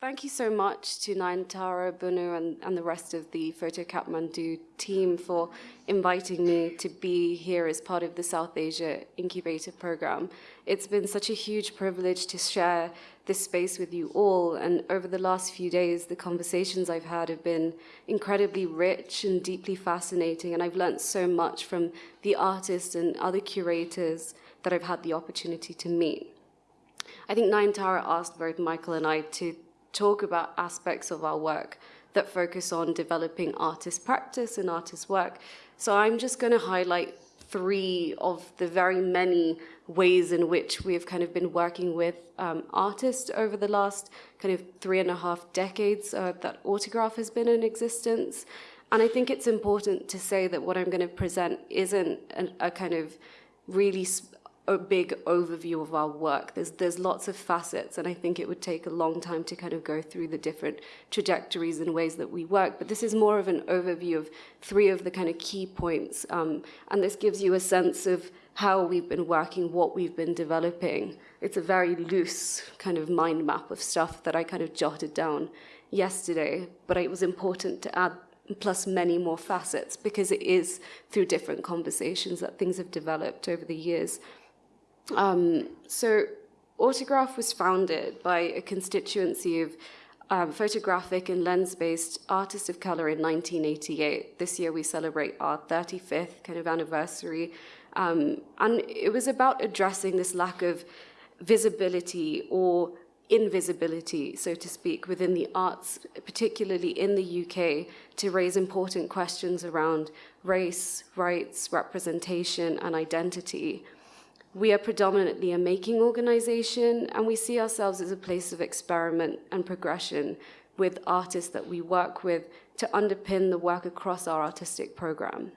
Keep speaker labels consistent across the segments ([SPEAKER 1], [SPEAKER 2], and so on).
[SPEAKER 1] Thank you so much to Nayantara, Bunu, and, and the rest of the Photo Kathmandu team for inviting me to be here as part of the South Asia Incubator Program. It's been such a huge privilege to share this space with you all, and over the last few days, the conversations I've had have been incredibly rich and deeply fascinating, and I've learned so much from the artists and other curators that I've had the opportunity to meet. I think Nayantara asked both Michael and I to talk about aspects of our work that focus on developing artist practice and artist work. So I'm just going to highlight three of the very many ways in which we've kind of been working with um, artists over the last kind of three and a half decades uh, that Autograph has been in existence. And I think it's important to say that what I'm going to present isn't a, a kind of really a big overview of our work. There's, there's lots of facets, and I think it would take a long time to kind of go through the different trajectories and ways that we work. But this is more of an overview of three of the kind of key points, um, and this gives you a sense of how we've been working, what we've been developing. It's a very loose kind of mind map of stuff that I kind of jotted down yesterday, but it was important to add plus many more facets because it is through different conversations that things have developed over the years. Um, so Autograph was founded by a constituency of um, photographic and lens-based artists of color in 1988. This year we celebrate our 35th kind of anniversary. Um, and it was about addressing this lack of visibility or invisibility, so to speak, within the arts, particularly in the UK, to raise important questions around race, rights, representation, and identity. We are predominantly a making organization, and we see ourselves as a place of experiment and progression with artists that we work with to underpin the work across our artistic program.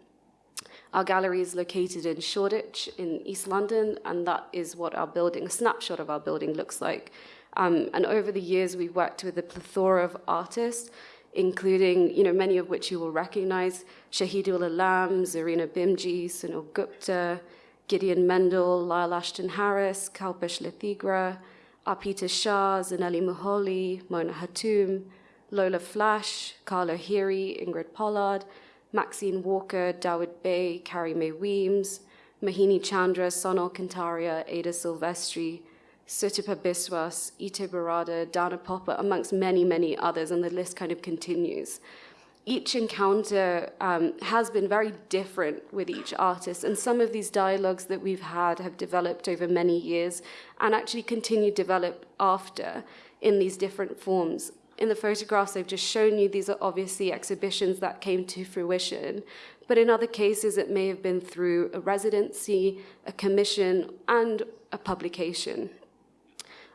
[SPEAKER 1] Our gallery is located in Shoreditch in East London, and that is what our building, a snapshot of our building looks like. Um, and over the years, we've worked with a plethora of artists, including, you know, many of which you will recognize, Shahidul Alam, Zarina Bhimji, Sunil Gupta, Gideon Mendel, Lyle Ashton Harris, Kalpesh Lathigra, Arpita Shah, Zanele Muholi, Mona Hatoum, Lola Flash, Carla Heery, Ingrid Pollard, Maxine Walker, Dawoud Bey, Carrie Mae Weems, Mohini Chandra, Sonal Kantaria, Ada Silvestri, Sutapa Biswas, Ite Barada, Dana Popper, amongst many, many others, and the list kind of continues each encounter um, has been very different with each artist, and some of these dialogues that we've had have developed over many years and actually continue to develop after in these different forms. In the photographs I've just shown you, these are obviously exhibitions that came to fruition, but in other cases it may have been through a residency, a commission, and a publication.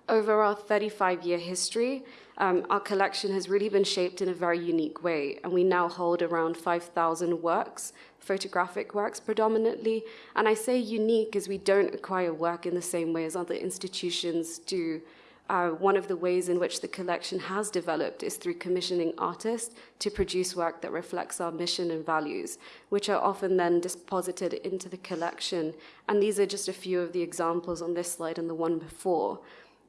[SPEAKER 1] Over our 35-year history, um, our collection has really been shaped in a very unique way, and we now hold around 5,000 works, photographic works predominantly. And I say unique as we don't acquire work in the same way as other institutions do. Uh, one of the ways in which the collection has developed is through commissioning artists to produce work that reflects our mission and values, which are often then deposited into the collection. And these are just a few of the examples on this slide and the one before.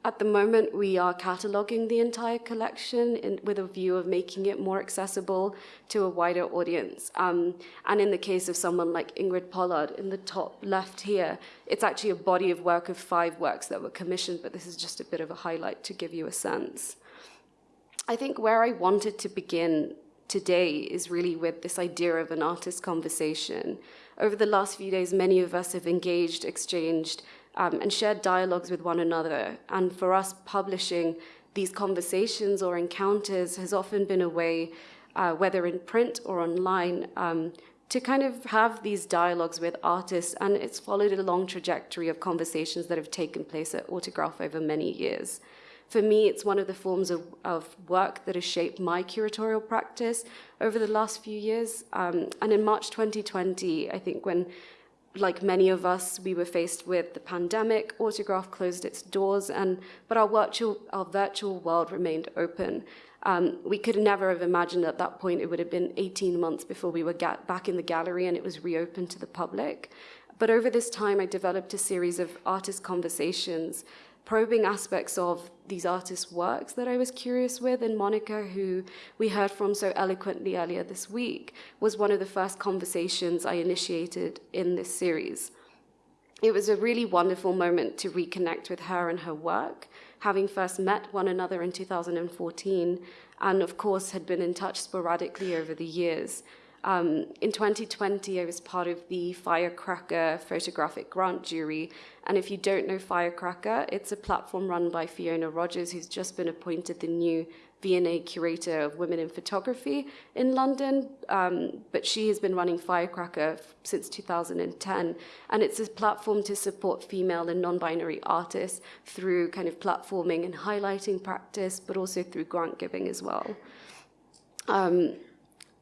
[SPEAKER 1] At the moment, we are cataloging the entire collection in, with a view of making it more accessible to a wider audience. Um, and in the case of someone like Ingrid Pollard, in the top left here, it's actually a body of work of five works that were commissioned, but this is just a bit of a highlight to give you a sense. I think where I wanted to begin today is really with this idea of an artist conversation. Over the last few days, many of us have engaged, exchanged, um, and shared dialogues with one another. And for us, publishing these conversations or encounters has often been a way, uh, whether in print or online, um, to kind of have these dialogues with artists. And it's followed a long trajectory of conversations that have taken place at Autograph over many years. For me, it's one of the forms of, of work that has shaped my curatorial practice over the last few years. Um, and in March 2020, I think when like many of us, we were faced with the pandemic, Autograph closed its doors, and, but our virtual, our virtual world remained open. Um, we could never have imagined at that point it would have been 18 months before we were back in the gallery and it was reopened to the public. But over this time, I developed a series of artist conversations probing aspects of these artists' works that I was curious with. And Monica, who we heard from so eloquently earlier this week, was one of the first conversations I initiated in this series. It was a really wonderful moment to reconnect with her and her work, having first met one another in 2014, and of course had been in touch sporadically over the years. Um, in 2020, I was part of the Firecracker photographic grant jury. And if you don't know Firecracker, it's a platform run by Fiona Rogers, who's just been appointed the new V&A curator of women in photography in London. Um, but she has been running Firecracker since 2010. And it's a platform to support female and non binary artists through kind of platforming and highlighting practice, but also through grant giving as well. Um,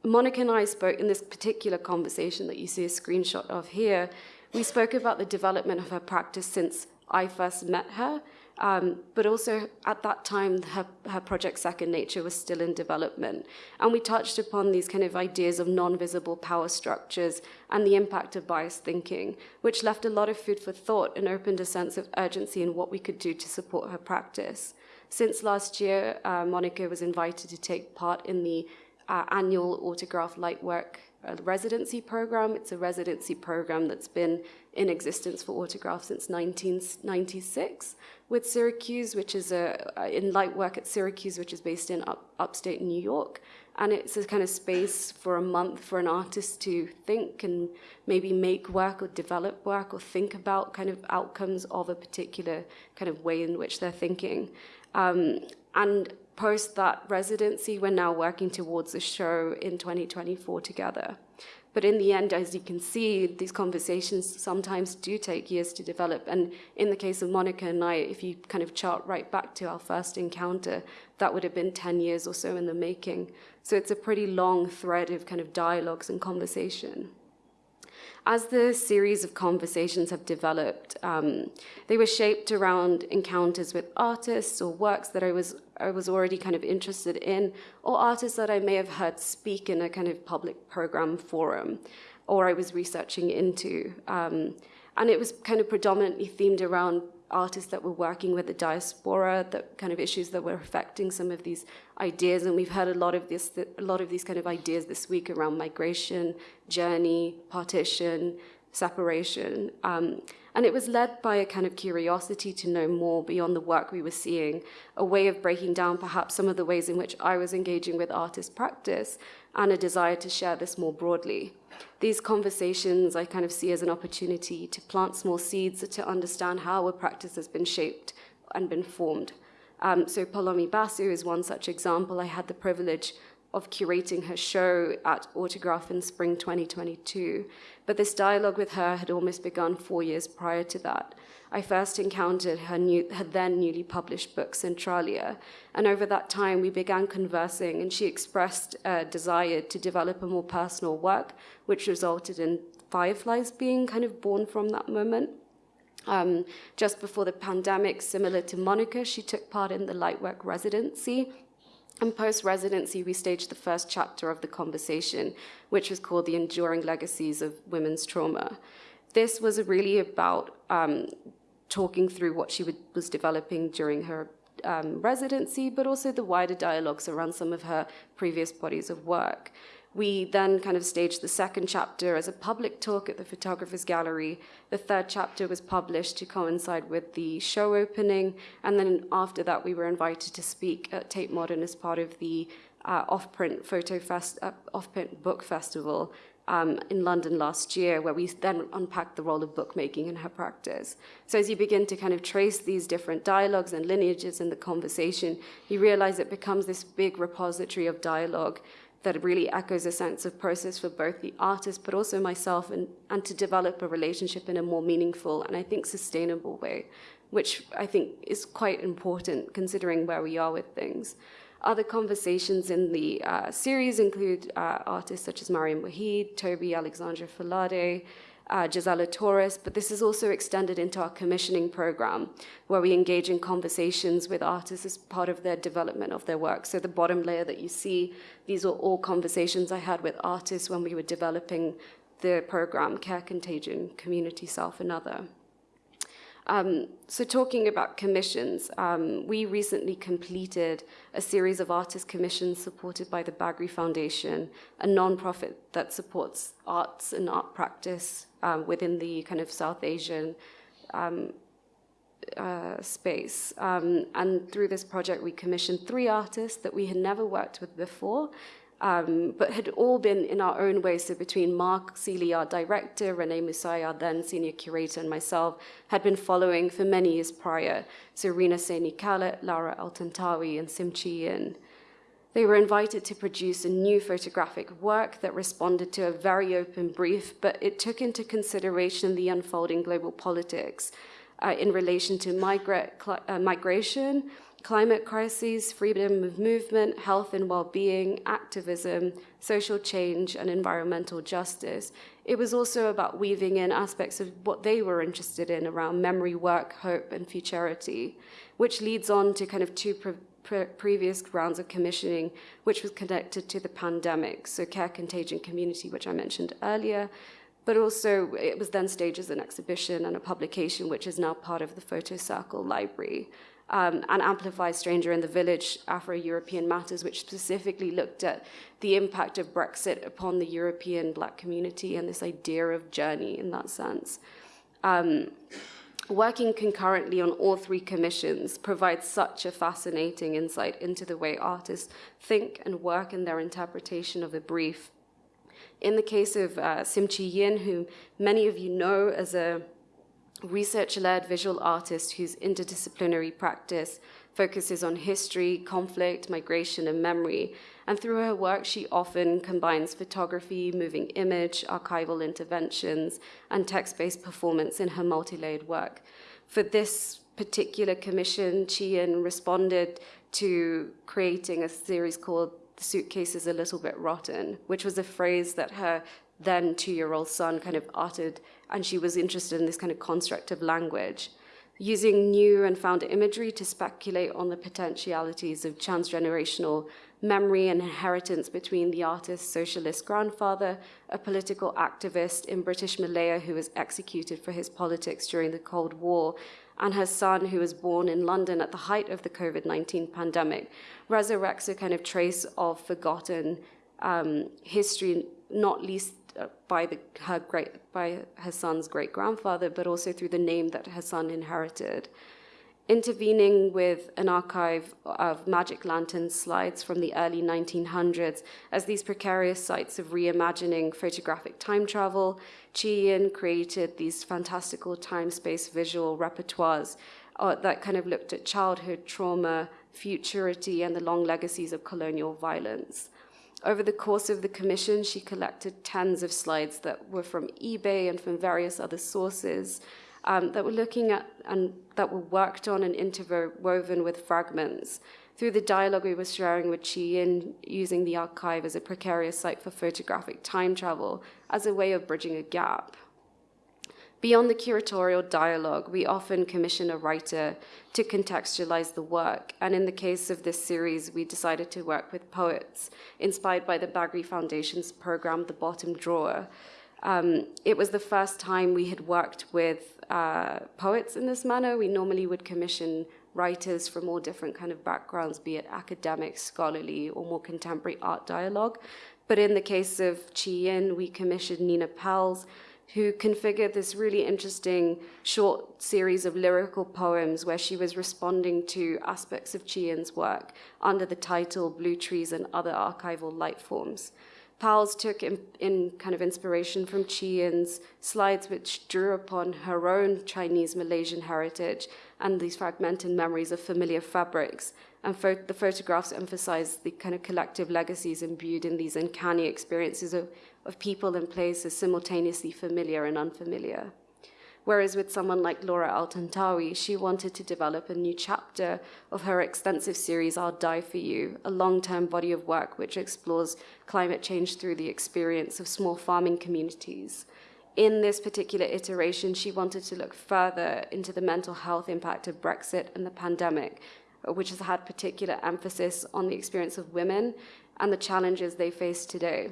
[SPEAKER 1] Monica and I spoke in this particular conversation that you see a screenshot of here. We spoke about the development of her practice since I first met her, um, but also at that time, her, her project Second Nature was still in development. And we touched upon these kind of ideas of non visible power structures and the impact of biased thinking, which left a lot of food for thought and opened a sense of urgency in what we could do to support her practice. Since last year, uh, Monica was invited to take part in the uh, annual autograph lightwork uh, residency program. It's a residency program that's been in existence for autograph since 1996 with Syracuse, which is a, in Light Work at Syracuse, which is based in up, upstate New York. And it's a kind of space for a month for an artist to think and maybe make work or develop work or think about kind of outcomes of a particular kind of way in which they're thinking. Um, and post that residency, we're now working towards a show in 2024 together. But in the end, as you can see, these conversations sometimes do take years to develop. And in the case of Monica and I, if you kind of chart right back to our first encounter, that would have been 10 years or so in the making. So it's a pretty long thread of kind of dialogues and conversation. As the series of conversations have developed, um, they were shaped around encounters with artists or works that I was I was already kind of interested in, or artists that I may have heard speak in a kind of public program forum, or I was researching into. Um, and it was kind of predominantly themed around artists that were working with the diaspora, the kind of issues that were affecting some of these ideas. And we've heard a lot of this, a lot of these kind of ideas this week around migration, journey, partition, separation. Um, and it was led by a kind of curiosity to know more beyond the work we were seeing, a way of breaking down perhaps some of the ways in which I was engaging with artist practice, and a desire to share this more broadly. These conversations I kind of see as an opportunity to plant small seeds to understand how a practice has been shaped and been formed. Um, so Poulomi Basu is one such example. I had the privilege of curating her show at Autograph in spring 2022. But this dialogue with her had almost begun four years prior to that. I first encountered her, new, her then newly published book, Centralia, and over that time we began conversing, and she expressed a desire to develop a more personal work, which resulted in Fireflies being kind of born from that moment. Um, just before the pandemic, similar to Monica, she took part in the Light Work residency and post residency, we staged the first chapter of the conversation, which was called The Enduring Legacies of Women's Trauma. This was really about um, talking through what she would, was developing during her um, residency, but also the wider dialogues around some of her previous bodies of work. We then kind of staged the second chapter as a public talk at the Photographers Gallery. The third chapter was published to coincide with the show opening. And then after that, we were invited to speak at Tate Modern as part of the uh, off-print photo fest, uh, off-print book festival um, in London last year, where we then unpacked the role of bookmaking in her practice. So as you begin to kind of trace these different dialogues and lineages in the conversation, you realize it becomes this big repository of dialogue that really echoes a sense of process for both the artist but also myself and, and to develop a relationship in a more meaningful and I think sustainable way, which I think is quite important considering where we are with things. Other conversations in the uh, series include uh, artists such as Mariam Wahid, Toby Alexandra Falade, uh, Gisela Torres, but this is also extended into our commissioning program, where we engage in conversations with artists as part of their development of their work. So the bottom layer that you see, these are all conversations I had with artists when we were developing the program, Care Contagion, Community Self, Another. Um, so talking about commissions, um, we recently completed a series of artist commissions supported by the Bagri Foundation, a non-profit that supports arts and art practice um, within the kind of South Asian um, uh, space. Um, and through this project, we commissioned three artists that we had never worked with before, um, but had all been in our own way. So between Mark Sealy, our director, Renée Mussai, our then senior curator, and myself, had been following for many years prior. So Rina Saini Khaled, Laura El-Tantawy, and Sim Chi Yin. They were invited to produce a new photographic work that responded to a very open brief, but it took into consideration the unfolding global politics uh, in relation to migra uh, migration, climate crises, freedom of movement, health and well-being, activism, social change, and environmental justice. It was also about weaving in aspects of what they were interested in around memory, work, hope, and futurity, which leads on to kind of two pre pre previous rounds of commissioning, which was connected to the pandemic, so care, contagion, community, which I mentioned earlier, but also it was then staged as an exhibition and a publication, which is now part of the Photo Circle Library um, and Amplify Stranger in the Village, Afro-European Matters, which specifically looked at the impact of Brexit upon the European black community and this idea of journey in that sense. Um, working concurrently on all three commissions provides such a fascinating insight into the way artists think and work in their interpretation of a brief. In the case of uh, Sim Chi Yin, who many of you know as a research-led visual artist whose interdisciplinary practice focuses on history, conflict, migration, and memory. And through her work, she often combines photography, moving image, archival interventions, and text-based performance in her multi-layered work. For this particular commission, Chi Yin responded to creating a series called The Suitcase is a Little Bit Rotten, which was a phrase that her then two-year-old son kind of uttered and she was interested in this kind of construct of language, using new and found imagery to speculate on the potentialities of transgenerational memory and inheritance between the artist's socialist grandfather, a political activist in British Malaya who was executed for his politics during the Cold War, and her son, who was born in London at the height of the COVID 19 pandemic, resurrects a kind of trace of forgotten um, history, not least by the, her great by her son's great grandfather, but also through the name that her son inherited. Intervening with an archive of magic lantern slides from the early 1900s as these precarious sites of reimagining photographic time travel, Chi-Yin created these fantastical time-space visual repertoires uh, that kind of looked at childhood trauma, futurity, and the long legacies of colonial violence. Over the course of the commission, she collected tens of slides that were from eBay and from various other sources um, that were looking at and that were worked on and interwoven with fragments. Through the dialogue we were sharing with Chi Yin, using the archive as a precarious site for photographic time travel as a way of bridging a gap. Beyond the curatorial dialogue, we often commission a writer to contextualize the work, and in the case of this series, we decided to work with poets, inspired by the Bagri Foundation's program, The Bottom Drawer. Um, it was the first time we had worked with uh, poets in this manner. We normally would commission writers from all different kind of backgrounds, be it academic, scholarly, or more contemporary art dialogue. But in the case of Chi Yin, we commissioned Nina Powles, who configured this really interesting short series of lyrical poems where she was responding to aspects of Chi-Yin's work under the title Blue Trees and Other Archival Light Forms. Powles took in, in, kind of inspiration from Chi-Yin's slides, which drew upon her own Chinese Malaysian heritage and these fragmented memories of familiar fabrics. And the photographs emphasize the kind of collective legacies imbued in these uncanny experiences of, of people and places simultaneously familiar and unfamiliar. Whereas with someone like Laura El-Tantawy, she wanted to develop a new chapter of her extensive series, I'll Die For You, a long-term body of work which explores climate change through the experience of small farming communities. In this particular iteration, she wanted to look further into the mental health impact of Brexit and the pandemic, which has had particular emphasis on the experience of women and the challenges they face today.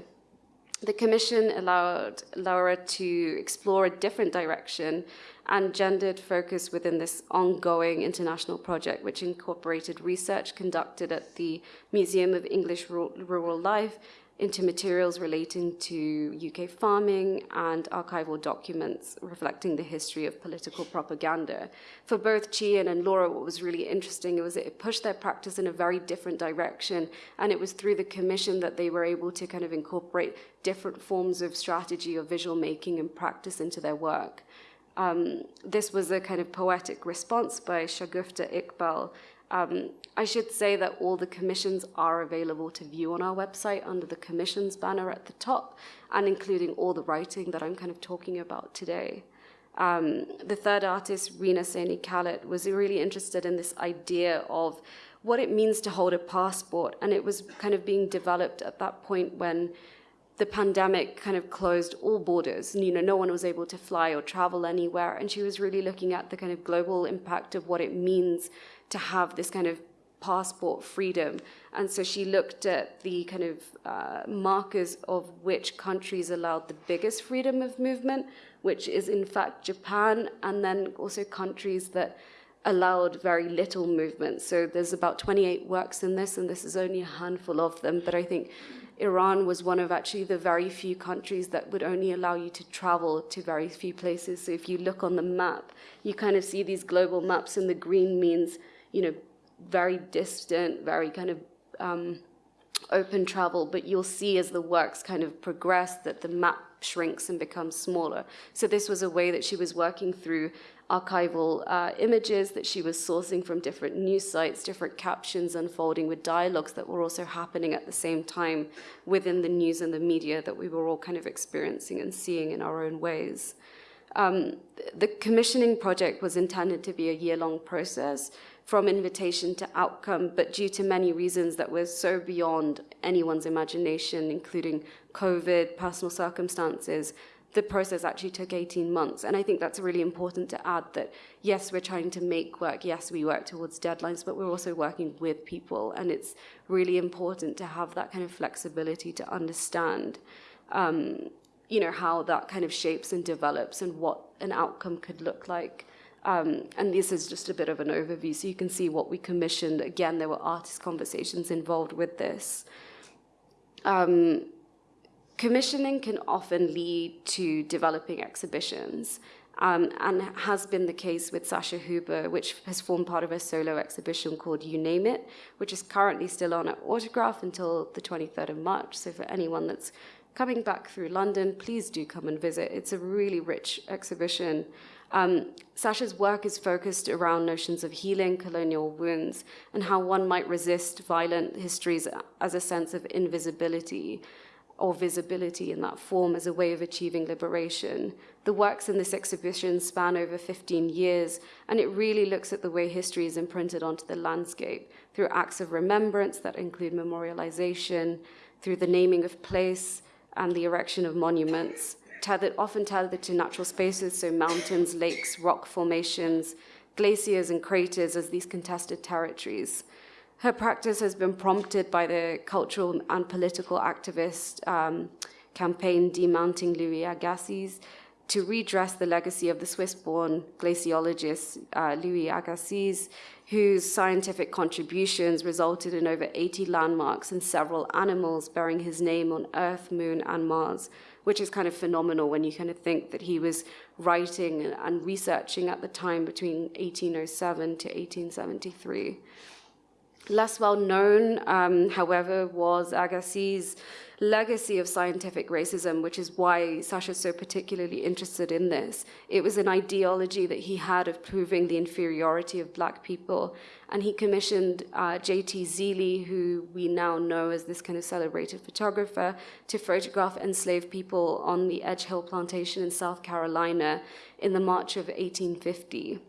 [SPEAKER 1] The commission allowed Laura to explore a different direction and gendered focus within this ongoing international project, which incorporated research conducted at the Museum of English Rural Life into materials relating to UK farming and archival documents reflecting the history of political propaganda. For both Chi Yin and Laura, what was really interesting was it pushed their practice in a very different direction, and it was through the commission that they were able to kind of incorporate different forms of strategy or visual making and practice into their work. Um, this was a kind of poetic response by Shagufta Iqbal. Um, I should say that all the commissions are available to view on our website under the commissions banner at the top, and including all the writing that I'm kind of talking about today. Um, the third artist, Rina Saini Khaled, was really interested in this idea of what it means to hold a passport, and it was kind of being developed at that point when the pandemic kind of closed all borders. And you know, no one was able to fly or travel anywhere, and she was really looking at the kind of global impact of what it means to have this kind of passport freedom. And so she looked at the kind of uh, markers of which countries allowed the biggest freedom of movement, which is in fact Japan, and then also countries that allowed very little movement. So there's about 28 works in this, and this is only a handful of them, but I think Iran was one of actually the very few countries that would only allow you to travel to very few places. So if you look on the map, you kind of see these global maps, and the green means, you know, very distant, very kind of um, open travel, but you'll see as the works kind of progress that the map shrinks and becomes smaller. So this was a way that she was working through archival uh, images that she was sourcing from different news sites, different captions unfolding with dialogues that were also happening at the same time within the news and the media that we were all kind of experiencing and seeing in our own ways. Um, the commissioning project was intended to be a year-long process from invitation to outcome, but due to many reasons that were so beyond anyone's imagination, including COVID, personal circumstances, the process actually took 18 months. And I think that's really important to add that, yes, we're trying to make work, yes, we work towards deadlines, but we're also working with people. And it's really important to have that kind of flexibility to understand, um, you know, how that kind of shapes and develops and what an outcome could look like. Um, and this is just a bit of an overview, so you can see what we commissioned. Again, there were artist conversations involved with this. Um, commissioning can often lead to developing exhibitions, um, and has been the case with Sasha Huber, which has formed part of a solo exhibition called You Name It, which is currently still on at Autograph until the 23rd of March. So for anyone that's coming back through London, please do come and visit. It's a really rich exhibition. Um, Sasha's work is focused around notions of healing colonial wounds and how one might resist violent histories as a sense of invisibility or visibility in that form as a way of achieving liberation. The works in this exhibition span over 15 years, and it really looks at the way history is imprinted onto the landscape through acts of remembrance that include memorialization, through the naming of place and the erection of monuments, tethered, often tethered to natural spaces, so mountains, lakes, rock formations, glaciers, and craters as these contested territories. Her practice has been prompted by the cultural and political activist um, campaign Demounting Louis Agassiz to redress the legacy of the Swiss-born glaciologist uh, Louis Agassiz, whose scientific contributions resulted in over 80 landmarks and several animals bearing his name on Earth, Moon, and Mars, which is kind of phenomenal when you kind of think that he was writing and researching at the time between 1807 to 1873. Less well known, um, however, was Agassiz's legacy of scientific racism, which is why Sasha's so particularly interested in this. It was an ideology that he had of proving the inferiority of black people. And he commissioned uh, J.T. Zealy, who we now know as this kind of celebrated photographer, to photograph enslaved people on the Edge Hill plantation in South Carolina in the March of 1850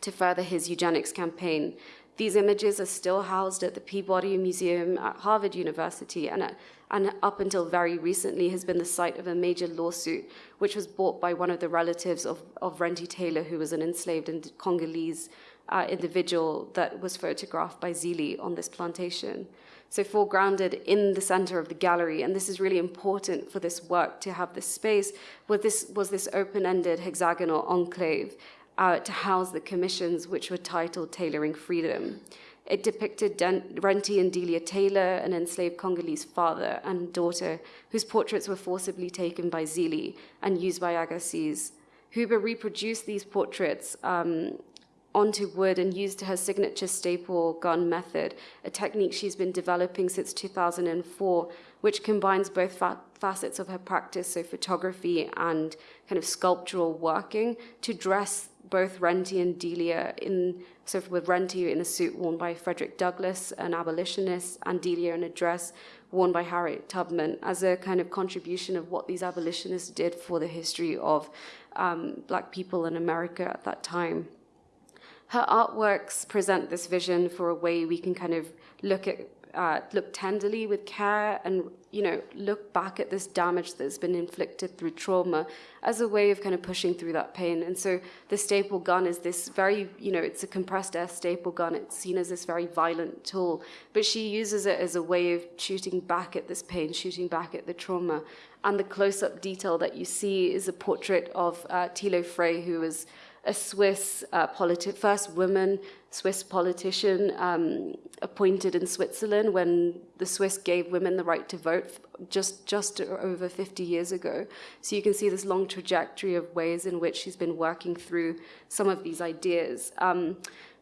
[SPEAKER 1] to further his eugenics campaign. These images are still housed at the Peabody Museum at Harvard University and, at, and up until very recently has been the site of a major lawsuit which was brought by one of the relatives of, of Renty Taylor, who was an enslaved and Congolese uh, individual that was photographed by Zealy on this plantation. so foregrounded in the center of the gallery. And this is really important for this work to have this space, was this, was this open-ended hexagonal enclave uh, to house the commissions, which were titled Tailoring Freedom. It depicted Den- Renty and Delia Taylor, an enslaved Congolese father and daughter, whose portraits were forcibly taken by Zealy and used by Agassiz. Huber reproduced these portraits um, onto wood and used her signature staple gun method, a technique she's been developing since 2004, which combines both fa- facets of her practice, so photography and kind of sculptural working, to dress both Renty and Delia in so with Renty in a suit worn by Frederick Douglass, an abolitionist, and Delia in a dress worn by Harriet Tubman as a kind of contribution of what these abolitionists did for the history of um, black people in America at that time. Her artworks present this vision for a way we can kind of look at uh, look tenderly with care and you know look back at this damage that's been inflicted through trauma as a way of kind of pushing through that pain. And so the staple gun is this very you know it's a compressed air staple gun. It's seen as this very violent tool but she uses it as a way of shooting back at this pain shooting back at the trauma. And the close-up detail that you see is a portrait of uh, Thilo Frey who was a Swiss uh, first woman Swiss politician um, appointed in Switzerland when the Swiss gave women the right to vote just just over 50 years ago. So you can see this long trajectory of ways in which she's been working through some of these ideas. Um,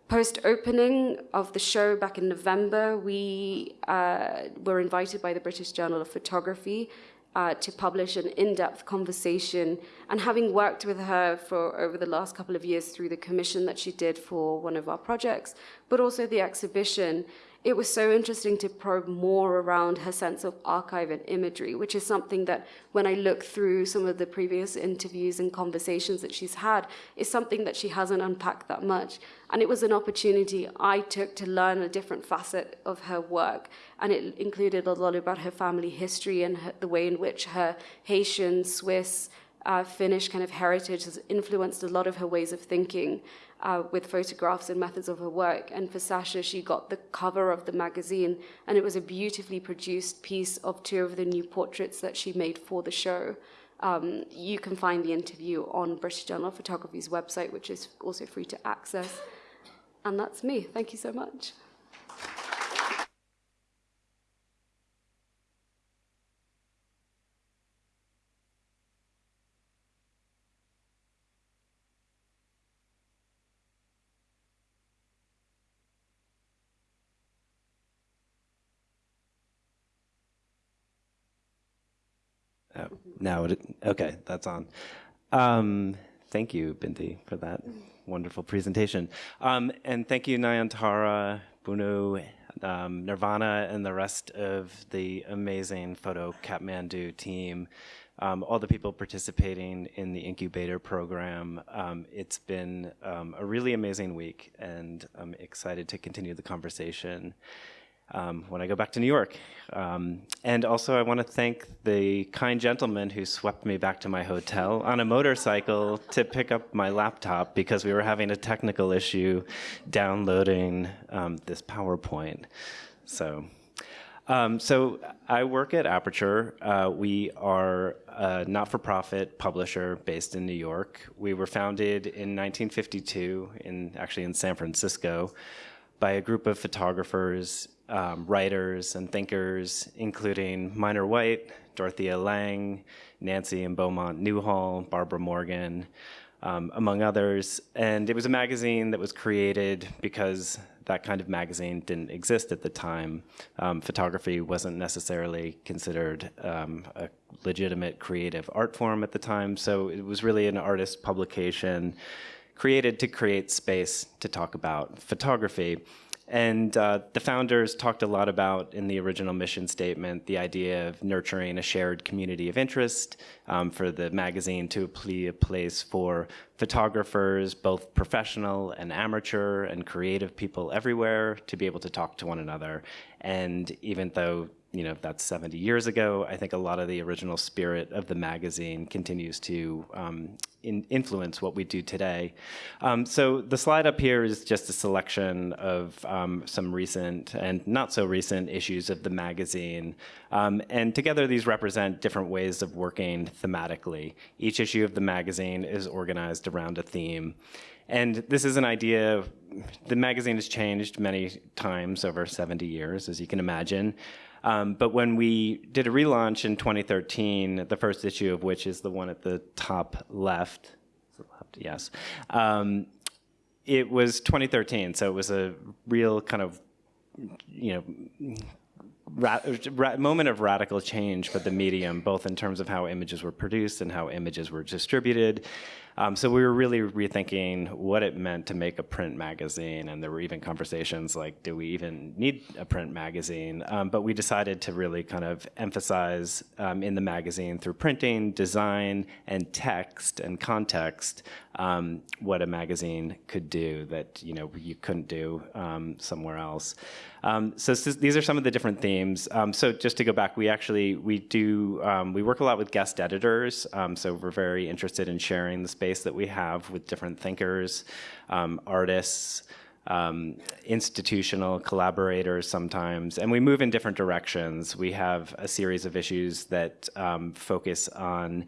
[SPEAKER 1] Post opening of the show back in November, we uh, were invited by the British Journal of Photography uh, to publish an in-depth conversation. And having worked with her for over the last couple of years through the commission that she did for one of our projects, but also the exhibition, it was so interesting to probe more around her sense of archive and imagery, which is something that when I look through some of the previous interviews and conversations that she's had, is something that she hasn't unpacked that much. And it was an opportunity I took to learn a different facet of her work. And it included a lot about her family history and her, the way in which her Haitian, Swiss, uh, Finnish kind of heritage has influenced a lot of her ways of thinking uh, with photographs and methods of her work. And for Sasha, she got the cover of the magazine, and it was a beautifully produced piece of two of the new portraits that she made for the show. Um, you can find the interview on British Journal of Photography's website, which is also free to access. And that's me. Thank you so much.
[SPEAKER 2] Oh, now okay, that's on. Um, thank you, Bindi, for that wonderful presentation. Um, and thank you, Nayantara, Bunu, um, Nirvana, and the rest of the amazing Photo Kathmandu team, um, all the people participating in the incubator program. Um, it's been um, a really amazing week, and I'm excited to continue the conversation um, when I go back to New York. Um, and also, I want to thank the kind gentleman who swept me back to my hotel on a motorcycle to pick up my laptop because we were having a technical issue downloading um, this PowerPoint. So. Um, so I work at Aperture. Uh, we are a not-for-profit publisher based in New York. We were founded in 1952, in actually in San Francisco, by a group of photographers um, writers and thinkers, including Minor White, Dorothea Lange, Nancy and Beaumont Newhall, Barbara Morgan, um, among others. And it was a magazine that was created because that kind of magazine didn't exist at the time. Um, photography wasn't necessarily considered um, a legitimate creative art form at the time, so it was really an artist publication created to create space to talk about photography. And uh, the founders talked a lot about, in the original mission statement, the idea of nurturing a shared community of interest um, for the magazine to be a place for photographers, both professional and amateur and creative people everywhere, to be able to talk to one another. And even though you know, that's 70 years ago. I think a lot of the original spirit of the magazine continues to um, in influence what we do today. Um, so the slide up here is just a selection of um, some recent and not so recent issues of the magazine. Um, and together these represent different ways of working thematically. Each issue of the magazine is organized around a theme. And this is an idea, the magazine has changed many times over 70 years, as you can imagine. Um, but when we did a relaunch in 2013, the first issue of which is the one at the top left, left? Yes, um, it was 2013, so it was a real kind of, you know, moment of radical change for the medium, both in terms of how images were produced and how images were distributed. Um, so we were really rethinking what it meant to make a print magazine, and there were even conversations like, do we even need a print magazine? Um, but we decided to really kind of emphasize um, in the magazine through printing, design, and text and context um, what a magazine could do that you know you couldn't do um, somewhere else. Um, so these are some of the different themes. so just to go back, we actually we do we work a lot with guest editors. so we're very interested in sharing the space that we have with different thinkers, um, artists, um, institutional collaborators sometimes, and we move in different directions. We have a series of issues that um, focus on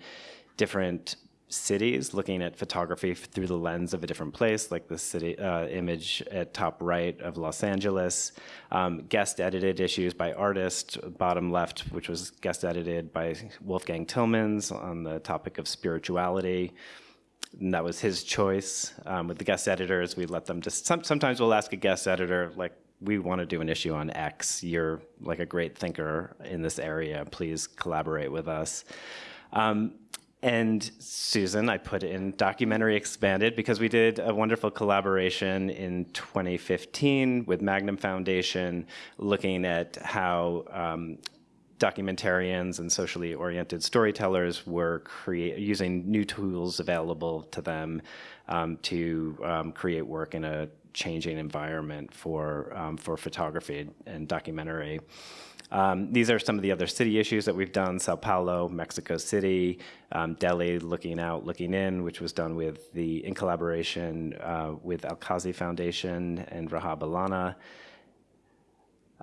[SPEAKER 2] different cities, looking at photography through the lens of a different place, like the city uh, image at top right of Los Angeles. Um, guest edited issues by artists, bottom left, which was guest edited by Wolfgang Tillmans on the topic of spirituality and that was his choice. Um, with the guest editors, we let them just, some, sometimes we'll ask a guest editor, like, we want to do an issue on X. You're like a great thinker in this area. Please collaborate with us. Um, and Susan, I put in Documentary Expanded because we did a wonderful collaboration in 2015 with Magnum Foundation looking at how um, documentarians and socially oriented storytellers were using new tools available to them um, to um, create work in a changing environment for, um, for photography and documentary. Um, these are some of the other city issues that we've done, Sao Paulo, Mexico City, um, Delhi, Looking Out, Looking In, which was done with the, in collaboration uh, with Alkazi Foundation and Rahaab Allana.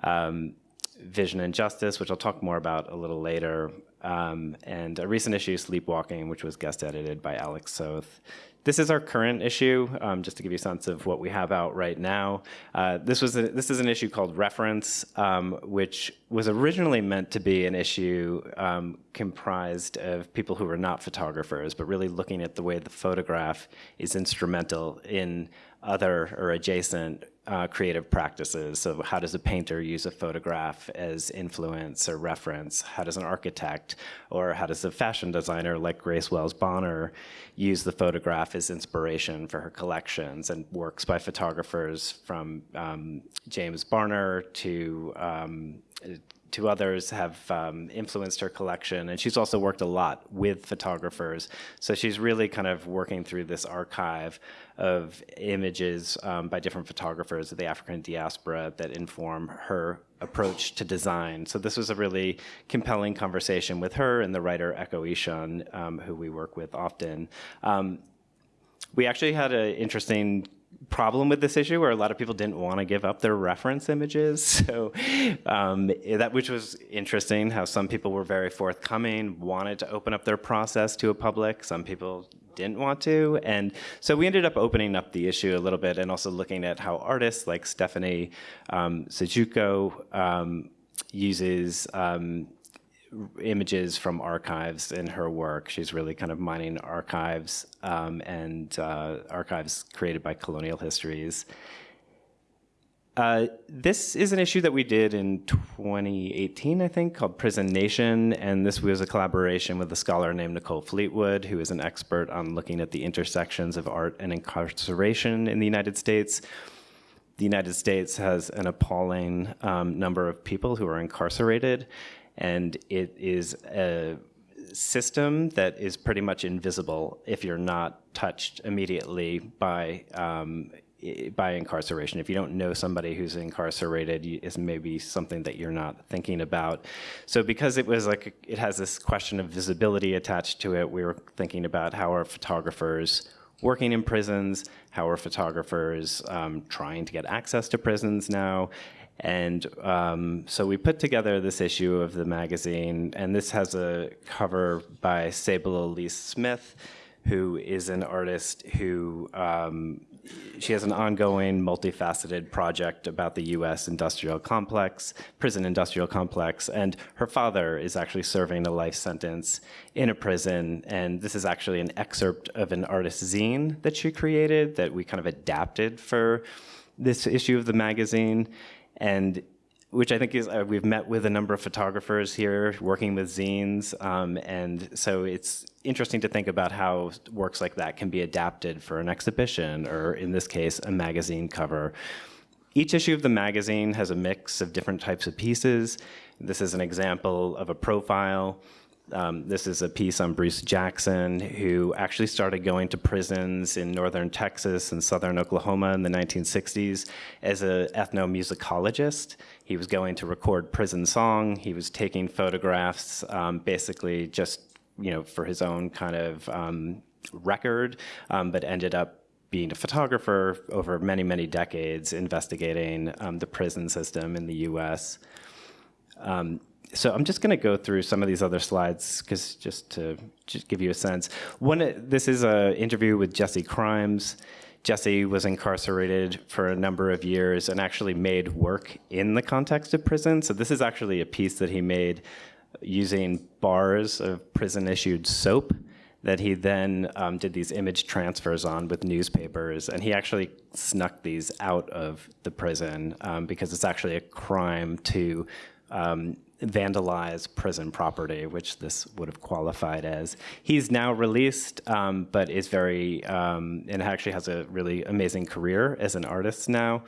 [SPEAKER 2] Um, Vision and Justice, which I'll talk more about a little later, um, and a recent issue, Sleepwalking, which was guest edited by Alec Soth. This is our current issue, um, just to give you a sense of what we have out right now. Uh, this was a, this is an issue called Reference, um, which was originally meant to be an issue um, comprised of people who were not photographers, but really looking at the way the photograph is instrumental in other or adjacent uh, creative practices. So how does a painter use a photograph as influence or reference? How does an architect or how does a fashion designer like Grace Wales Bonner use the photograph as inspiration for her collections and works by photographers from um, James Barnor to um, to others have um, influenced her collection. And she's also worked a lot with photographers. So she's really kind of working through this archive of images um, by different photographers of the African diaspora that inform her approach to design. So this was a really compelling conversation with her and the writer Ekow Eshun, um, who we work with often. Um, we actually had an interesting problem with this issue where a lot of people didn't want to give up their reference images. So um, that which was interesting how some people were very forthcoming, wanted to open up their process to a public. Some people didn't want to. And so we ended up opening up the issue a little bit and also looking at how artists like Stephanie um, Syjuco um, uses um, images from archives in her work. She's really kind of mining archives um, and uh, archives created by colonial histories. Uh, this is an issue that we did in 2018, I think, called Prison Nation, and this was a collaboration with a scholar named Nicole Fleetwood, who is an expert on looking at the intersections of art and incarceration in the United States. The United States has an appalling um, number of people who are incarcerated, and it is a system that is pretty much invisible if you're not touched immediately by um, by incarceration. If you don't know somebody who's incarcerated, it's maybe something that you're not thinking about. So because it was like, it has this question of visibility attached to it, we were thinking about how are photographers working in prisons, how are photographers um, trying to get access to prisons now, and um, so we put together this issue of the magazine, and this has a cover by Sable Elise Smith, who is an artist who um, she has an ongoing, multifaceted project about the U.S. industrial complex, prison industrial complex, and her father is actually serving a life sentence in a prison. And this is actually an excerpt of an artist zine that she created that we kind of adapted for this issue of the magazine and which I think is uh, we've met with a number of photographers here working with zines, um, and so it's interesting to think about how works like that can be adapted for an exhibition, or in this case, a magazine cover. Each issue of the magazine has a mix of different types of pieces. This is an example of a profile. Um, this is a piece on Bruce Jackson, who actually started going to prisons in northern Texas and southern Oklahoma in the 1960s as an ethnomusicologist. He was going to record prison song. He was taking photographs, um, basically just you know for his own kind of um, record, um, but ended up being a photographer over many many decades, investigating um, the prison system in the U.S so I'm just going to go through some of these other slides because just to just give you a sense. One, this is an interview with Jesse Krimes. Jesse was incarcerated for a number of years and actually made work in the context of prison. So this is actually a piece that he made using bars of prison-issued soap that he then um, did these image transfers on with newspapers. And he actually snuck these out of the prison um, because it's actually a crime to um, vandalize prison property, which this would have qualified as. He's now released, um, but is very, um, and actually has a really amazing career as an artist now,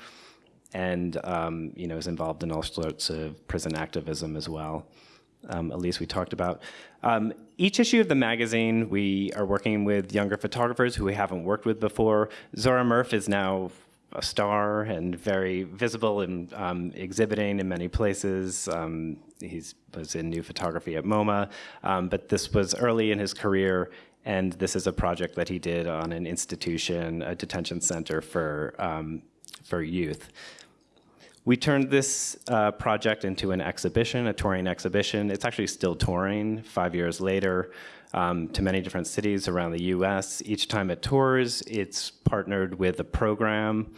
[SPEAKER 2] and um, you know is involved in all sorts of prison activism as well. Um, Elise, we talked about. Um, each issue of the magazine, we are working with younger photographers who we haven't worked with before. Zora Murff is now a star and very visible and um, exhibiting in many places. Um, he was in new photography at MoMA, um, but this was early in his career, and this is a project that he did on an institution, a detention center for um, for youth. We turned this uh, project into an exhibition, a touring exhibition. It's actually still touring five years later um, to many different cities around the US. Each time it tours, it's partnered with a program.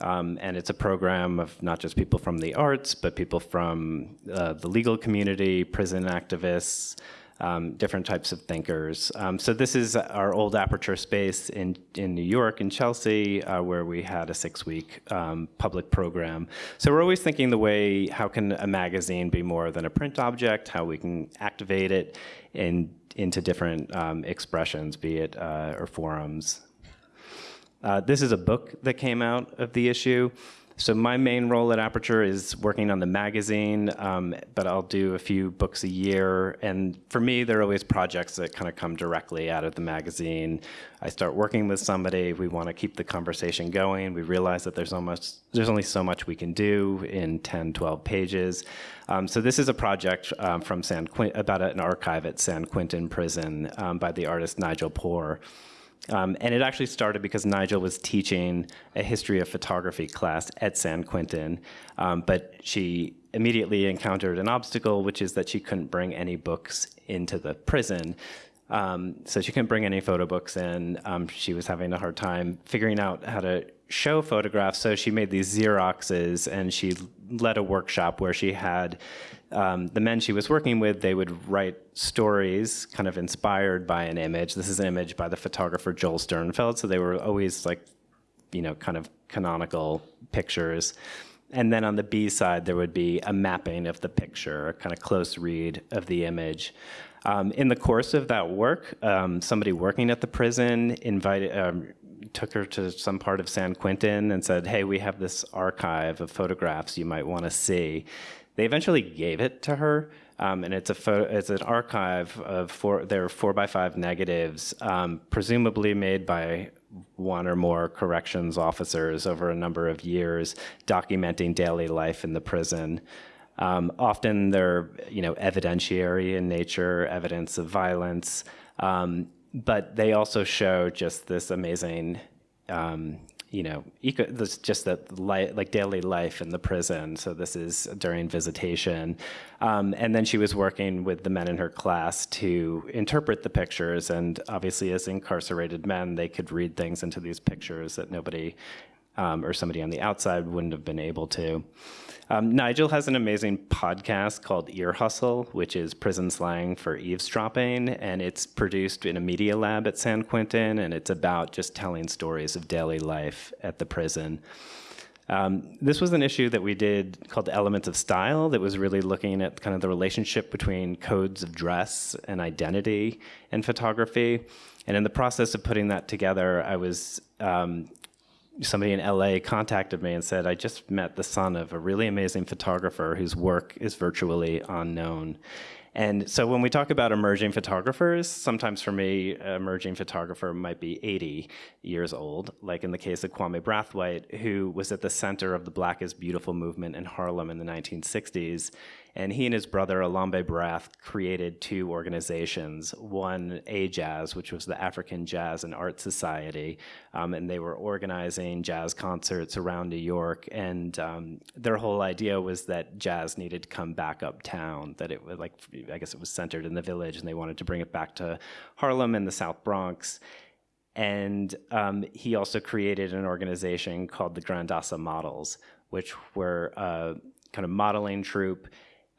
[SPEAKER 2] Um, and it's a program of not just people from the arts, but people from uh, the legal community, prison activists, um, different types of thinkers. Um, so this is our old Aperture space in, in New York, in Chelsea, uh, where we had a six-week um, public program. So we're always thinking the way, how can a magazine be more than a print object, how we can activate it in, into different um, expressions, be it, uh, or forums. Uh, this is a book that came out of the issue. So my main role at Aperture is working on the magazine, um, but I'll do a few books a year. And for me, there are always projects that kind of come directly out of the magazine. I start working with somebody, we want to keep the conversation going. We realize that there's almost there's only so much we can do in 10, 12 pages. Um, so this is a project um, from San Quint about an archive at San Quentin Prison um, by the artist Nigel Poor. Um, and it actually started because Nigel was teaching a history of photography class at San Quentin, um, but she immediately encountered an obstacle, which is that she couldn't bring any books into the prison. Um, so she couldn't bring any photo books in. Um, she was having a hard time figuring out how to show photographs, so she made these Xeroxes and she led a workshop where she had um, the men she was working with, they would write stories kind of inspired by an image. This is an image by the photographer Joel Sternfeld, so they were always like, you know, kind of canonical pictures. And then on the B side, there would be a mapping of the picture, a kind of close read of the image. Um, in the course of that work, um, somebody working at the prison invited, um, took her to some part of San Quentin and said, hey, we have this archive of photographs you might want to see. They eventually gave it to her, um, and it's a photo, it's an archive of four. There are four by five negatives, um, presumably made by one or more corrections officers over a number of years, documenting daily life in the prison. Um, often they're, you know, evidentiary in nature, evidence of violence, um, but they also show just this amazing um, you know, eco, this just that like daily life in the prison. So this is during visitation, um, and then she was working with the men in her class to interpret the pictures. And obviously, as incarcerated men, they could read things into these pictures that nobody um, or somebody on the outside wouldn't have been able to. Um, Nigel has an amazing podcast called Ear Hustle, which is prison slang for eavesdropping, and it's produced in a media lab at San Quentin, and it's about just telling stories of daily life at the prison. Um, this was an issue that we did called Elements of Style that was really looking at kind of the relationship between codes of dress and identity in photography. And in the process of putting that together, I was um, somebody in LA contacted me and said, I just met the son of a really amazing photographer whose work is virtually unknown. And so when we talk about emerging photographers, sometimes for me, emerging photographer might be 80 years old, like in the case of Kwame Brathwaite, who was at the center of the Black is Beautiful movement in Harlem in the 1960s and he and his brother, Elombe Brath, created two organizations. One, AJASS, which was the African Jazz and Art Society, um, and they were organizing jazz concerts around New York. And um, their whole idea was that jazz needed to come back uptown, that it was like, I guess it was centered in the village, and they wanted to bring it back to Harlem and the South Bronx. And um, he also created an organization called the Grandassa Models, which were a kind of modeling troupe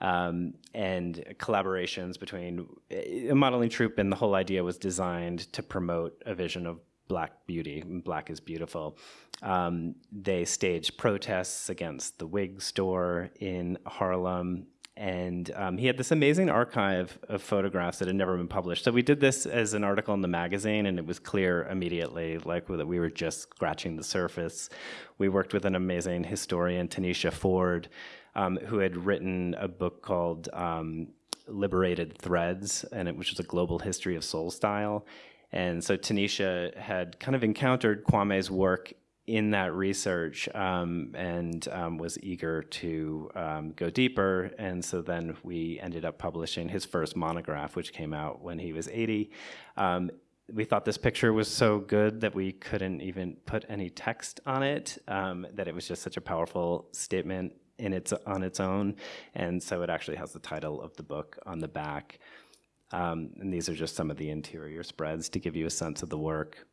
[SPEAKER 2] um, and collaborations between a modeling troupe, and the whole idea was designed to promote a vision of black beauty. Black is beautiful. Um, they staged protests against the wig store in Harlem. And um, he had this amazing archive of photographs that had never been published. So we did this as an article in the magazine, and it was clear immediately, like that we were just scratching the surface. We worked with an amazing historian, Tanisha Ford, um, who had written a book called um, Liberated Threads, and it, which was a global history of soul style. And so Tanisha had kind of encountered Kwame's work in that research um, and um, was eager to um, go deeper. And so then we ended up publishing his first monograph, which came out when he was 80. Um, we thought this picture was so good that we couldn't even put any text on it, um, that it was just such a powerful statement in its on its own, and so it actually has the title of the book on the back. Um, and these are just some of the interior spreads to give you a sense of the work.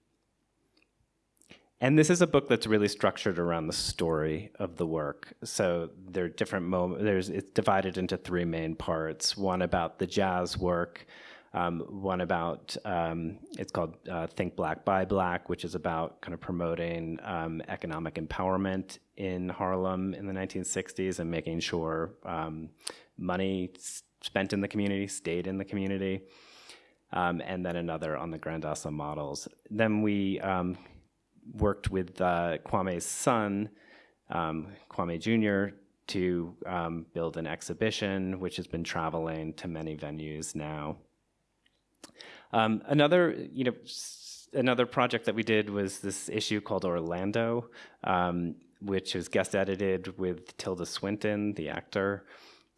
[SPEAKER 2] And this is a book that's really structured around the story of the work. So there are different moments. There's it's divided into three main parts. One about the jazz work, um, one about, um, it's called uh, Think Black, Buy Black, which is about kind of promoting um, economic empowerment in Harlem in the 1960s and making sure um, money spent in the community stayed in the community. Um, and then another on the Grandassa models. Then we um, worked with uh, Kwame's son, Kwame Jr., to build an exhibition, which has been traveling to many venues now. Um, another, you know, another project that we did was this issue called Orlando, um, which was guest edited with Tilda Swinton, the actor.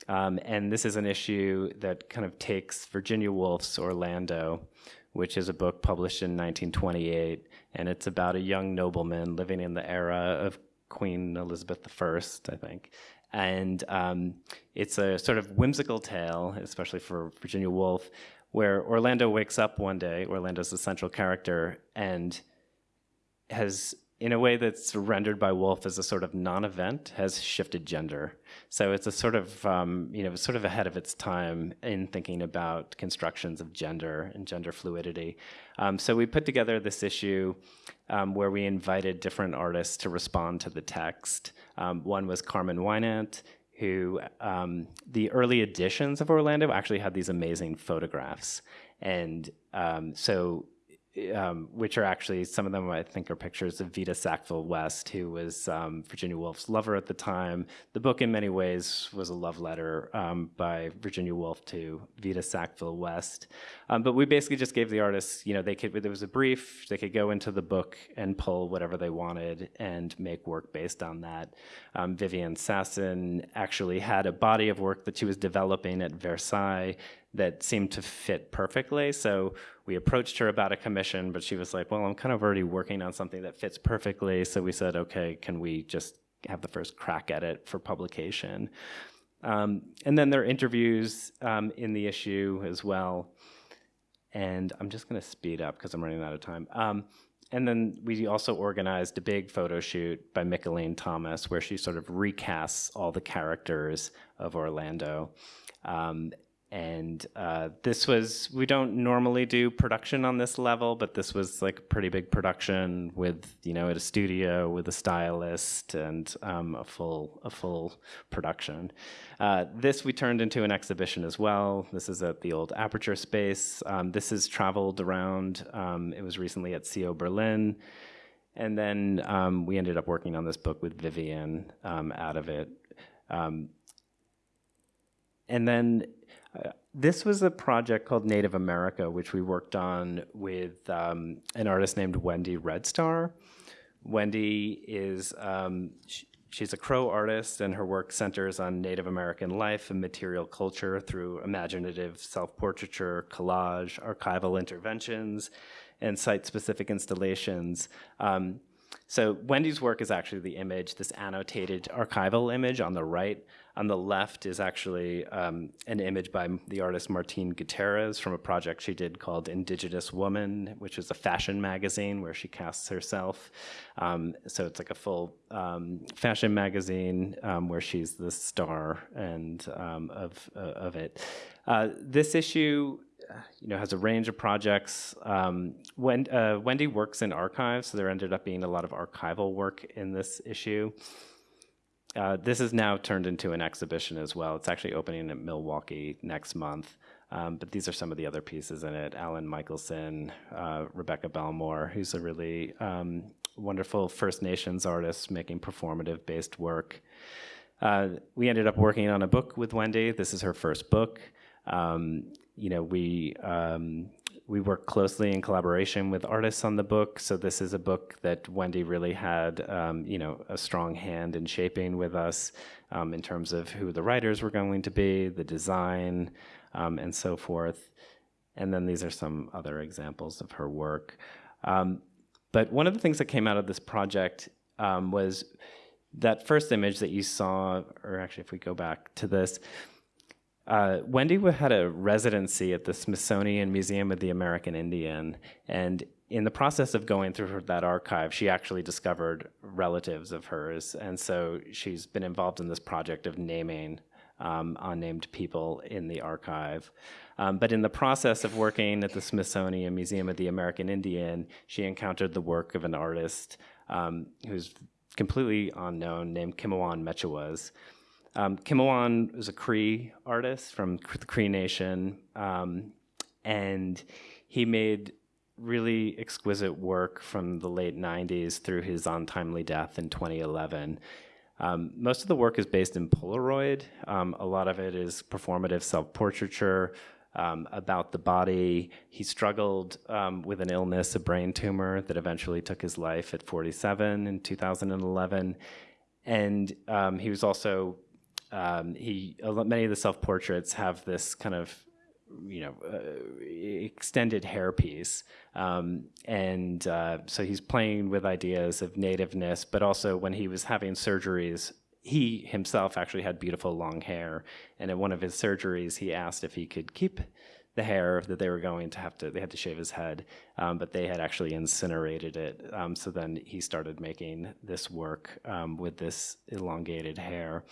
[SPEAKER 2] Um, and this is an issue that kind of takes Virginia Woolf's Orlando, which is a book published in 1928, and it's about a young nobleman living in the era of Queen Elizabeth I, I think. And um, it's a sort of whimsical tale, especially for Virginia Woolf, where Orlando wakes up one day, Orlando's the central character, and has, in a way that's rendered by Woolf as a sort of non-event, has shifted gender. So it's a sort of, um, you know, sort of ahead of its time in thinking about constructions of gender and gender fluidity. Um, so we put together this issue um, where we invited different artists to respond to the text. Um, one was Carmen Winant, who um, the early editions of Orlando actually had these amazing photographs. And um, so um, which are actually some of them I think are pictures of Vita Sackville West, who was um, Virginia Woolf's lover at the time. The book, in many ways, was a love letter um, by Virginia Woolf to Vita Sackville West. Um, but we basically just gave the artists, you know, they could there was a brief, they could go into the book and pull whatever they wanted and make work based on that. Um, Vivian Sassen actually had a body of work that she was developing at Versailles that seemed to fit perfectly. So we approached her about a commission, but she was like, well, I'm kind of already working on something that fits perfectly. So we said, okay, can we just have the first crack at it for publication? Um, and then there are interviews um, in the issue as well. And I'm just going to speed up because I'm running out of time. Um, and then we also organized a big photo shoot by Mickalene Thomas where she sort of recasts all the characters of Orlando. Um, and uh, this was we don't normally do production on this level but this was like a pretty big production with you know at a studio with a stylist and um, a full a full production. Uh, this we turned into an exhibition as well. This is at the old aperture space. Um, this has traveled around um, it was recently at C/O Berlin. And then um, we ended up working on this book with vivian um, out of it. Um, and then this was a project called Native America, which we worked on with um, an artist named Wendy Red Star. Wendy is um, sh she's a Crow artist, and her work centers on Native American life and material culture through imaginative self-portraiture, collage, archival interventions, and site-specific installations. Um, so Wendy's work is actually the image, this annotated archival image on the right. On the left is actually um, an image by the artist Martine Gutierrez from a project she did called Indigenous Woman, which is a fashion magazine where she casts herself. Um, so it's like a full um, fashion magazine um, where she's the star and um, of uh, of it. Uh, this issue you know, has a range of projects. Um, when, uh, Wendy works in archives, so there ended up being a lot of archival work in this issue. Uh, this is now turned into an exhibition as well. It's actually opening at Milwaukee next month. Um, but these are some of the other pieces in it. Alan Michelson, uh, Rebecca Belmore, who's a really um, wonderful First Nations artist making performative based work. Uh, we ended up working on a book with Wendy. This is her first book. Um, you know, we um, we work closely in collaboration with artists on the book. So this is a book that Wendy really had, um, you know, a strong hand in shaping with us um, in terms of who the writers were going to be, the design, um, and so forth. And then these are some other examples of her work. Um, but one of the things that came out of this project um, was that first image that you saw, or actually, if we go back to this, uh, Wendy had a residency at the Smithsonian Museum of the American Indian, and in the process of going through that archive, she actually discovered relatives of hers, and so she's been involved in this project of naming um, unnamed people in the archive. Um, but in the process of working at the Smithsonian Museum of the American Indian, she encountered the work of an artist um, who's completely unknown named Kimowan Metchewais. Um, Kimowan was a Cree artist from the Cree Nation, um, and he made really exquisite work from the late 90s through his untimely death in 2011. Um, most of the work is based in Polaroid. Um, a lot of it is performative self-portraiture um, about the body. He struggled um, with an illness, a brain tumor, that eventually took his life at 47 in 2011. And um, he was also um, he many of the self portraits have this kind of you know uh, extended hairpiece. Um, and uh, so he's playing with ideas of nativeness but also when he was having surgeries he himself actually had beautiful long hair. And in one of his surgeries he asked if he could keep the hair that they were going to have to they had to shave his head um, but they had actually incinerated it. Um, so then he started making this work um, with this elongated hair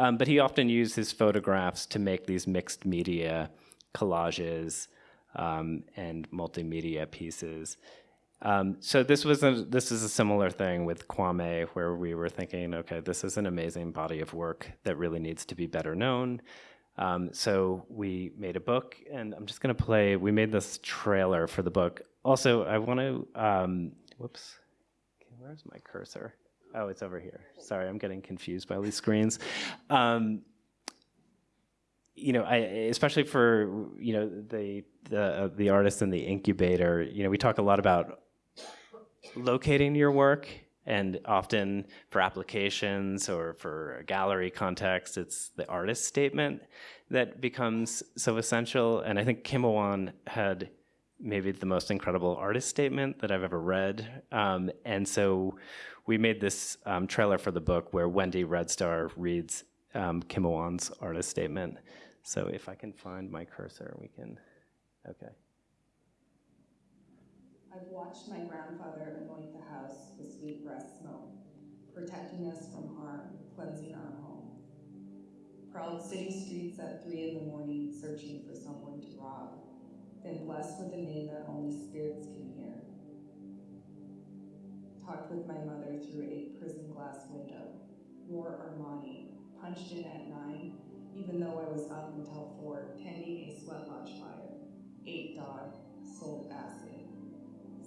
[SPEAKER 2] um, but he often used his photographs to make these mixed media collages um, and multimedia pieces. Um, so this was a, this is a similar thing with Kwame, where we were thinking, okay, this is an amazing body of work that really needs to be better known. Um, so we made a book, and I'm just going to play. We made this trailer for the book. also, I want to, um, whoops, okay, where's my cursor? Oh, it's over here. Sorry, I'm getting confused by all these screens. Um, you know, I, especially for you know the the uh, the artist and the incubator. You know, we talk a lot about locating your work, and often for applications or for a gallery context, it's the artist statement that becomes so essential. And I think Kimowan had maybe the most incredible artist statement that I've ever read. Um, and so we made this um, trailer for the book where Wendy Red Star reads um, Kimowan's artist statement. So if I can find my cursor, we can, okay.
[SPEAKER 3] I've watched my grandfather anoint the house with sweetgrass smoke, protecting us from harm, cleansing our home. Prowled city streets at three in the morning, searching for someone to rob, then blessed with a name that only spirits can hear. Talked with my mother through a prison glass window, wore Armani, punched in at nine, even though I was up until four, tending a sweat lodge fire, ate dog, sold acid,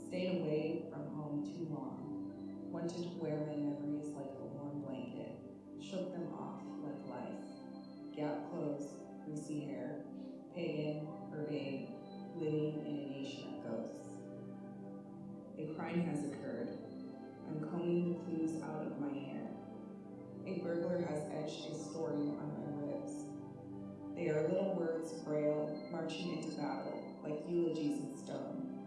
[SPEAKER 3] stayed away from home too long, wanted to wear my memories like a warm blanket, shook them off like life, gap clothes, greasy hair, pagan, urbane, living in a nation of ghosts. A crime has occurred. I'm combing the clues out of my hair. A burglar has etched a story on my ribs. They are little words braille, marching into battle, like eulogies in stone.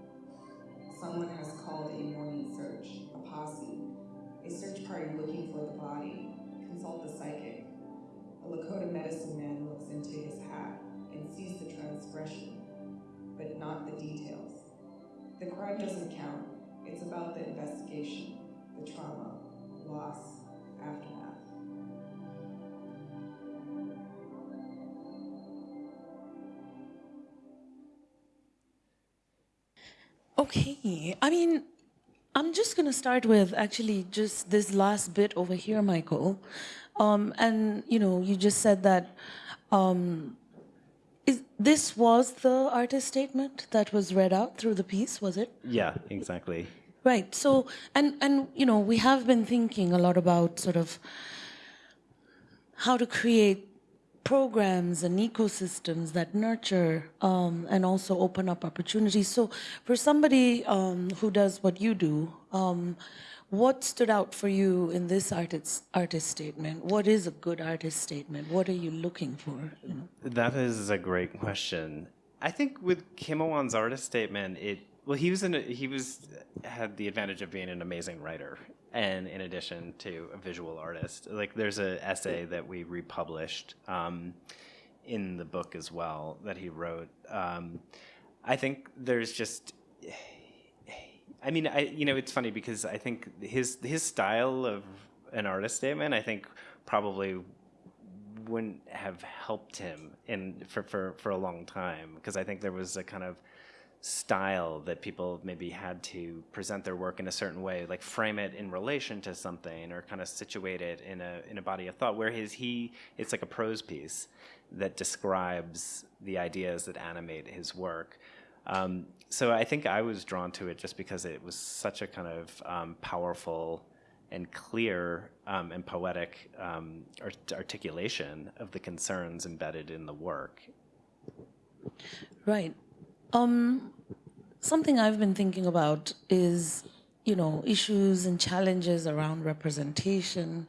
[SPEAKER 3] Someone has called a morning search, a posse, a search party looking for the body. Consult the psychic. A Lakota medicine man looks into his hat and sees the transgression, but not the details. The crime doesn't count. It's about the investigation, the trauma, loss, aftermath.
[SPEAKER 4] Okay. I mean, I'm just going to start with actually just this last bit over here, Michael. Um, and, you know, you just said that um, is, this was the artist statement that was read out through the piece, was it?
[SPEAKER 2] Yeah, exactly.
[SPEAKER 4] Right. So, and, and, you know, we have been thinking a lot about sort of how to create programs and ecosystems that nurture um, and also open up opportunities. So for somebody um, who does what you do, um, what stood out for you in this artist, artist statement? What is a good artist statement? What are you looking for? You know?
[SPEAKER 2] That is a great question. I think with Kimowan's artist statement, it well, he was in a, he was had the advantage of being an amazing writer, and in addition to a visual artist, like there's an essay that we republished um, in the book as well that he wrote. Um, I think there's just. I mean, I you know it's funny because I think his his style of an artist statement, I think probably wouldn't have helped him in for for for a long time because I think there was a kind of style that people maybe had to present their work in a certain way, like frame it in relation to something or kind of situate it in a in a body of thought. Whereas he, it's like a prose piece that describes the ideas that animate his work. Um, so I think I was drawn to it just because it was such a kind of um, powerful and clear um, and poetic um, art articulation of the concerns embedded in the work.
[SPEAKER 4] Right. Um, something I've been thinking about is, you know, issues and challenges around representation,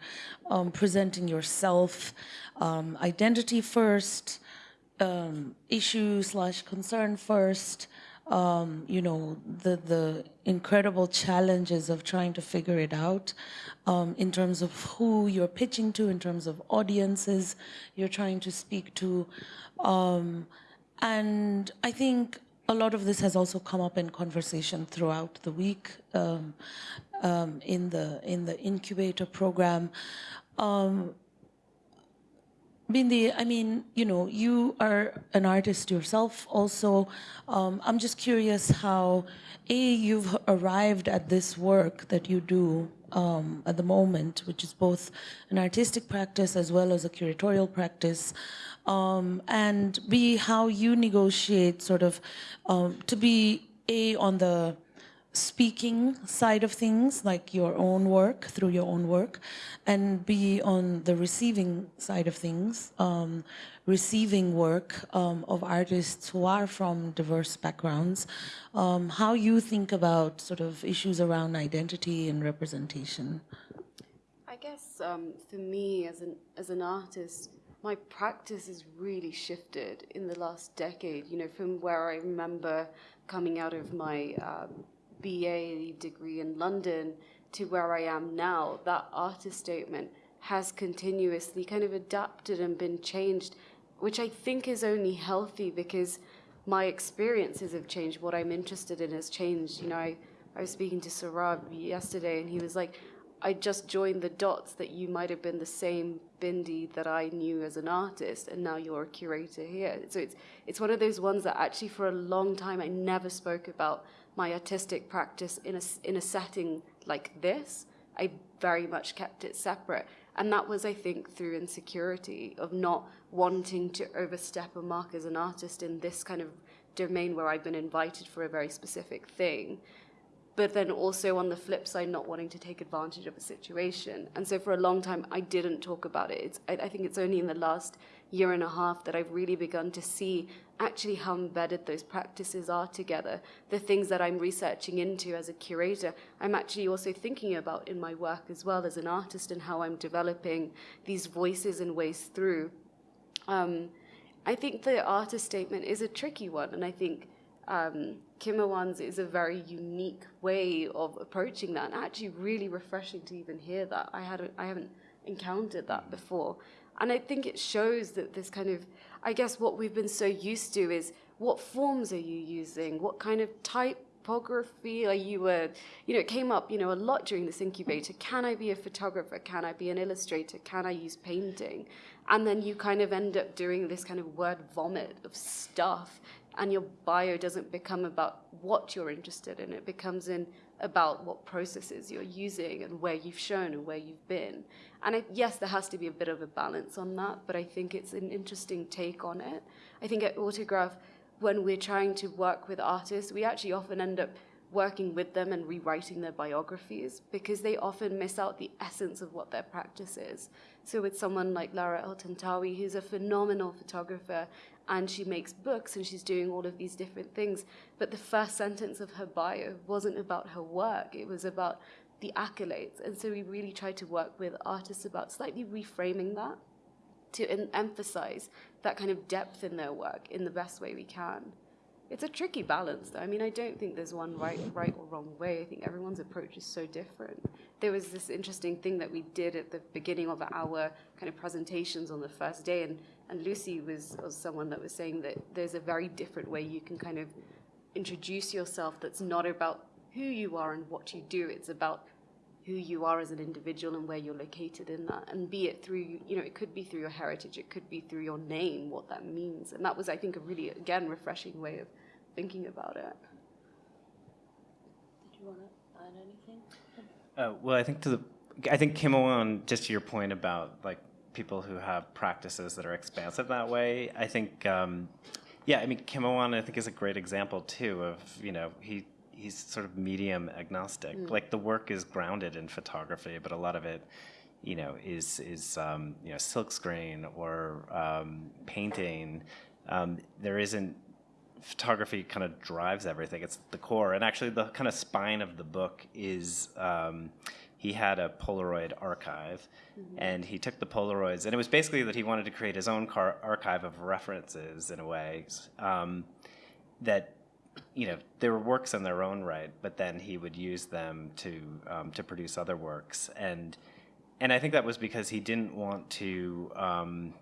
[SPEAKER 4] um, presenting yourself, um, identity first, um, issue slash concern first, um, you know, the, the incredible challenges of trying to figure it out um, in terms of who you're pitching to, in terms of audiences you're trying to speak to. And I think a lot of this has also come up in conversation throughout the week um, um, in the in the incubator program. Um, Bindi, I mean, you know, you are an artist yourself also. Um, I'm just curious how, A, you've arrived at this work that you do um, at the moment, which is both an artistic practice as well as a curatorial practice um, and B, how you negotiate sort of um, to be a on the speaking side of things, like your own work through your own work, and B on the receiving side of things, um, receiving work um, of artists who are from diverse backgrounds, um, how you think about sort of issues around identity and representation.
[SPEAKER 1] I guess um, for me as an as an artist, my practice has really shifted in the last decade. You know, from where I remember coming out of my um, BA degree in London to where I am now, that artist statement has continuously kind of adapted and been changed, which I think is only healthy because my experiences have changed. What I'm interested in has changed. You know, I, I was speaking to Sarab yesterday, and he was like, I just joined the dots that you might have been the same Bindi that I knew as an artist, and now you're a curator here. So it's it's one of those ones that actually for a long time I never spoke about my artistic practice in a in a setting like this. I very much kept it separate, and that was, I think, through insecurity of not wanting to overstep a mark as an artist in this kind of domain where I've been invited for a very specific thing but then also on the flip side, not wanting to take advantage of a situation. And so for a long time, I didn't talk about it. It's, I, I think it's only in the last year and a half that I've really begun to see actually how embedded those practices are together. The things that I'm researching into as a curator, I'm actually also thinking about in my work as well as an artist and how I'm developing these voices and ways through. Um, I think the artist statement is a tricky one, and I think um, Kimowan's is a very unique way of approaching that, and actually really refreshing to even hear that. I hadn't, I haven't encountered that before, and I think it shows that this kind of I guess what we've been so used to is what forms are you using, what kind of typography are you a you know it came up you know a lot during this incubator. Can I be a photographer? Can I be an illustrator? Can I use painting? And then you kind of end up doing this kind of word vomit of stuff and your bio doesn't become about what you're interested in. It becomes in about what processes you're using and where you've shown and where you've been. And I, yes, there has to be a bit of a balance on that, but I think it's an interesting take on it. I think at Autograph, when we're trying to work with artists, we actually often end up working with them and rewriting their biographies because they often miss out the essence of what their practice is. So with someone like Laura El-Tantawy, who's a phenomenal photographer and she makes books and she's doing all of these different things. But the first sentence of her bio wasn't about her work, it was about the accolades. And so we really tried to work with artists about slightly reframing that to emphasize that kind of depth in their work in the best way we can. It's a tricky balance, though. I mean, I don't think there's one right, right or wrong way. I think everyone's approach is so different. There was this interesting thing that we did at the beginning of our kind of presentations on the first day, and and Lucy was, was someone that was saying that there's a very different way you can kind of introduce yourself that's not about who you are and what you do. It's about who you are as an individual and where you're located in that. And be it through, you know, it could be through your heritage, it could be through your name, what that means. And that was, I think, a really, again, refreshing way of thinking about it.
[SPEAKER 4] Did you want to add anything?
[SPEAKER 2] Uh, well, I think to the, I think Kimowan, just to your point about like people who have practices that are expansive that way. I think, um, yeah, I mean, Kimowan, I think, is a great example too of, you know, he he's sort of medium agnostic. Mm. Like the work is grounded in photography, but a lot of it, you know, is is um, you know silkscreen or um, painting. Um, there isn't photography kind of drives everything. It's the core, and actually the kind of spine of the book is um, he had a Polaroid archive, mm-hmm. and he took the Polaroids, and it was basically that he wanted to create his own car- archive of references in a way um, that you know there were works in their own right, but then he would use them to um, to produce other works, and and I think that was because he didn't want to. Um,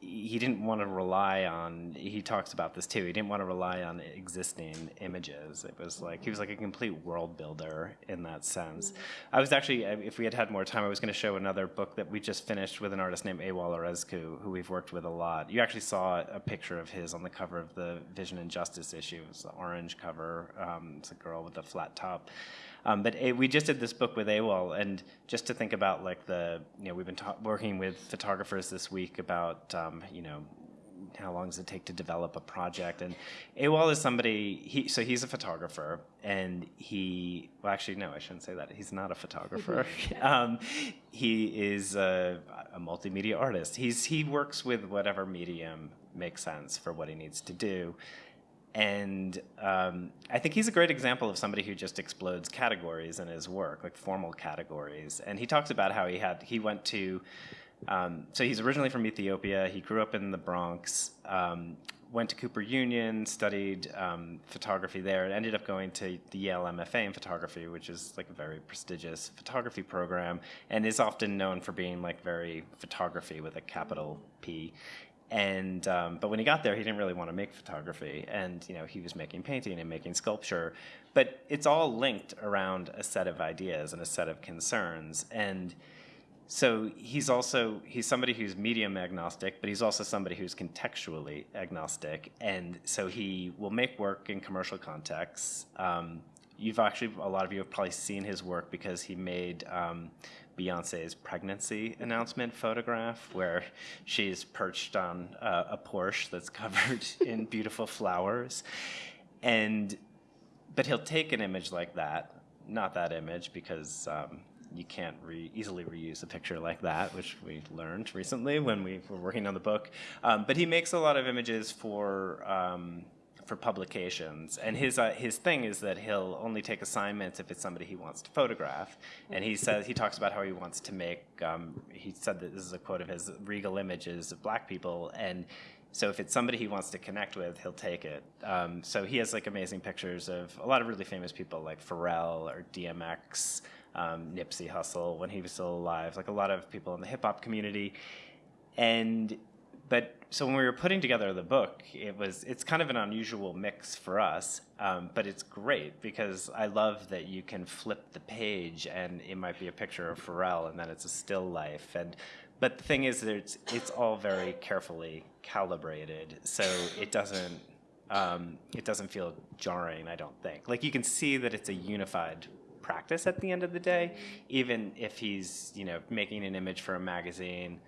[SPEAKER 2] he didn't want to rely on he talks about this too he didn't want to rely on existing images. It was like he was like a complete world builder in that sense. I was actually if we had had more time i was going to show another book that we just finished with an artist named Awol Erizku, who we've worked with a lot. You actually saw a picture of his on the cover of the vision and justice issue. It's the orange cover um, it's a girl with a flat top um, but we just did this book with Awol, and just to think about like the, you know, we've been working with photographers this week about, um, you know, how long does it take to develop a project? And Awol is somebody, he, so he's a photographer and he, well, actually, no, I shouldn't say that. He's not a photographer. um, he is a, a multimedia artist. He's, he works with whatever medium makes sense for what he needs to do. And um, I think he's a great example of somebody who just explodes categories in his work, like formal categories. And he talks about how he had, he went to, um, so he's originally from Ethiopia. He grew up in the Bronx, um, went to Cooper Union, studied um, photography there, and ended up going to the Yale MFA in photography, which is like a very prestigious photography program, and is often known for being like very photography with a capital P. And um, but when he got there, he didn't really want to make photography, and you know he was making painting and making sculpture, but it's all linked around a set of ideas and a set of concerns, and so he's also he's somebody who's medium agnostic, but he's also somebody who's contextually agnostic, and so he will make work in commercial contexts. Um, you've actually a lot of you have probably seen his work because he made um, Beyonce's pregnancy announcement photograph, where she's perched on uh, a Porsche that's covered in beautiful flowers, and but he'll take an image like that, not that image because. Um, you can't re easily reuse a picture like that, which we learned recently when we were working on the book. Um, but he makes a lot of images for um, for publications, and his uh, his thing is that he'll only take assignments if it's somebody he wants to photograph. And he says he talks about how he wants to make. Um, he said that this is a quote of his: "Regal images of black people," and so if it's somebody he wants to connect with, he'll take it. Um, so he has like amazing pictures of a lot of really famous people like Pharrell or DMX um, Nipsey Hussle when he was still alive, like a lot of people in the hip hop community. And but so when we were putting together the book, it was it's kind of an unusual mix for us, um, but it's great because I love that you can flip the page and it might be a picture of Pharrell and then it's a still life and. But the thing is that it's, it's all very carefully calibrated, so it doesn't um, it doesn't feel jarring. I don't think. Like you can see that it's a unified practice at the end of the day, even if he's you know making an image for a magazine,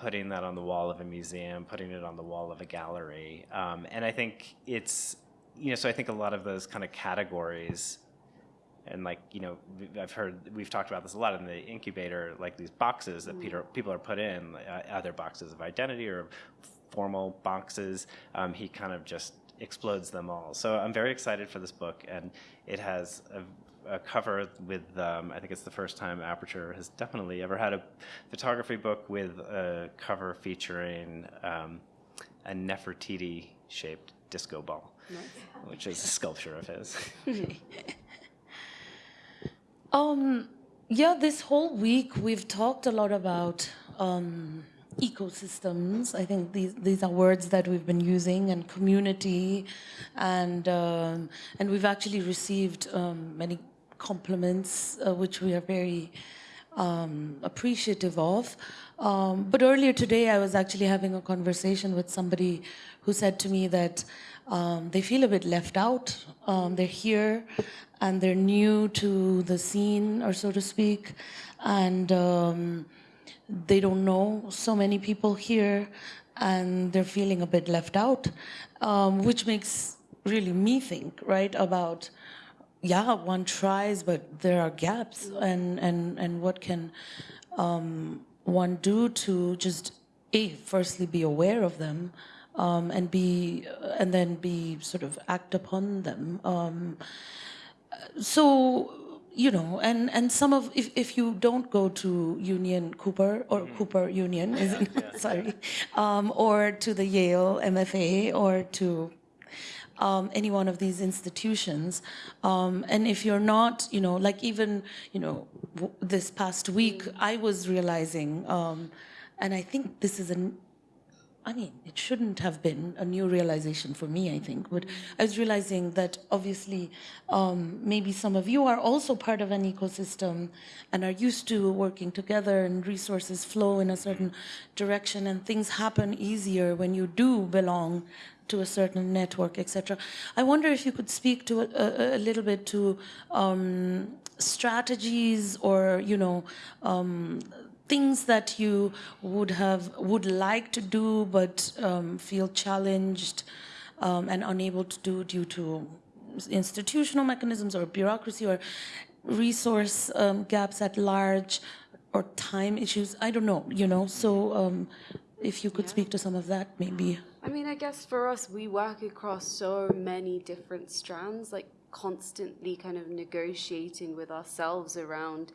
[SPEAKER 2] putting that on the wall of a museum, putting it on the wall of a gallery, um, and I think it's you know so I think a lot of those kind of categories. And like you know, I've heard we've talked about this a lot in the incubator, like these boxes that Peter, people are put in, uh, either boxes of identity or formal boxes. Um, he kind of just explodes them all. So I'm very excited for this book, and it has a a cover with, um, I think it's the first time Aperture has definitely ever had a photography book with a cover featuring um, a Nefertiti shaped disco ball, nice. which is a sculpture of his.
[SPEAKER 4] um, yeah, this whole week we've talked a lot about um, ecosystems. I think these these are words that we've been using, and community, and um, and we've actually received um, many compliments, uh, which we are very um, appreciative of. Um, but earlier today, I was actually having a conversation with somebody who said to me that um, they feel a bit left out. Um, they're here and they're new to the scene, or so to speak, and um, they don't know so many people here, and they're feeling a bit left out, um, which makes really me think, right, about yeah, one tries, but there are gaps, and and and what can um, one do to just a firstly be aware of them, um, and be and then be sort of act upon them. Um, so you know, and and some of if if you don't go to Union Cooper or mm-hmm. Cooper Union, yeah, yeah, sorry, um, or to the Yale MFA or to um, any one of these institutions. Um, and if you're not, you know, like even, you know, this past week, I was realizing, um, and I think this is an, I mean, it shouldn't have been a new realization for me, I think, but I was realizing that obviously um, maybe some of you are also part of an ecosystem and are used to working together and resources flow in a certain direction and things happen easier when you do belong to a certain network, etc. I wonder if you could speak to a, a little bit to um, strategies or you know um, things that you would have would like to do but um, feel challenged um, and unable to do due to institutional mechanisms or bureaucracy or resource um, gaps at large or time issues. I don't know you know. So um, if you could speak to some of that maybe
[SPEAKER 1] I mean, I guess for us, we work across so many different strands, like constantly kind of negotiating with ourselves around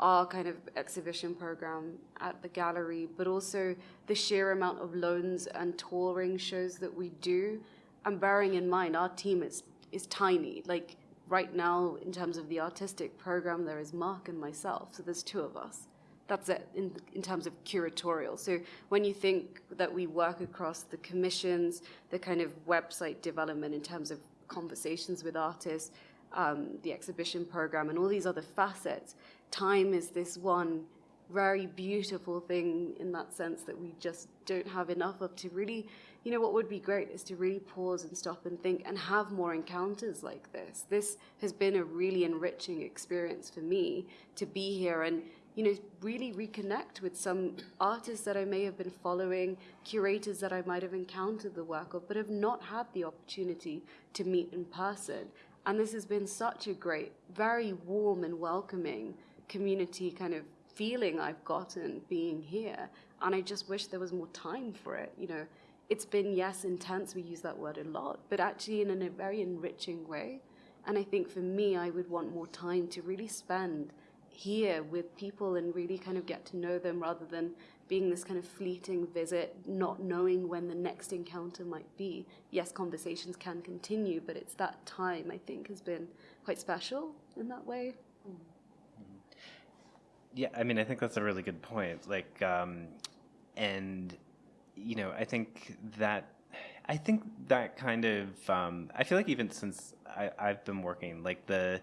[SPEAKER 1] our kind of exhibition program at the gallery, but also the sheer amount of loans and touring shows that we do. And bearing in mind, our team is, is tiny. Like right now, in terms of the artistic program, there is Mark and myself, so there's two of us that's it in, in terms of curatorial. So when you think that we work across the commissions, the kind of website development in terms of conversations with artists, um, the exhibition program, and all these other facets, time is this one very beautiful thing in that sense that we just don't have enough of to really, you know, what would be great is to really pause and stop and think and have more encounters like this. This has been a really enriching experience for me to be here and you know, really reconnect with some artists that I may have been following, curators that I might have encountered the work of, but have not had the opportunity to meet in person. And this has been such a great, very warm and welcoming community kind of feeling I've gotten being here. And I just wish there was more time for it. You know, it's been, yes, intense, we use that word a lot, but actually in a very enriching way. And I think for me, I would want more time to really spend here with people and really kind of get to know them rather than being this kind of fleeting visit, not knowing when the next encounter might be. Yes, conversations can continue, but it's that time I think has been quite special in that way.
[SPEAKER 2] Yeah, I mean, I think that's a really good point. Like, um, and you know, I think that I think that kind of um, I feel like even since I, I've been working, like the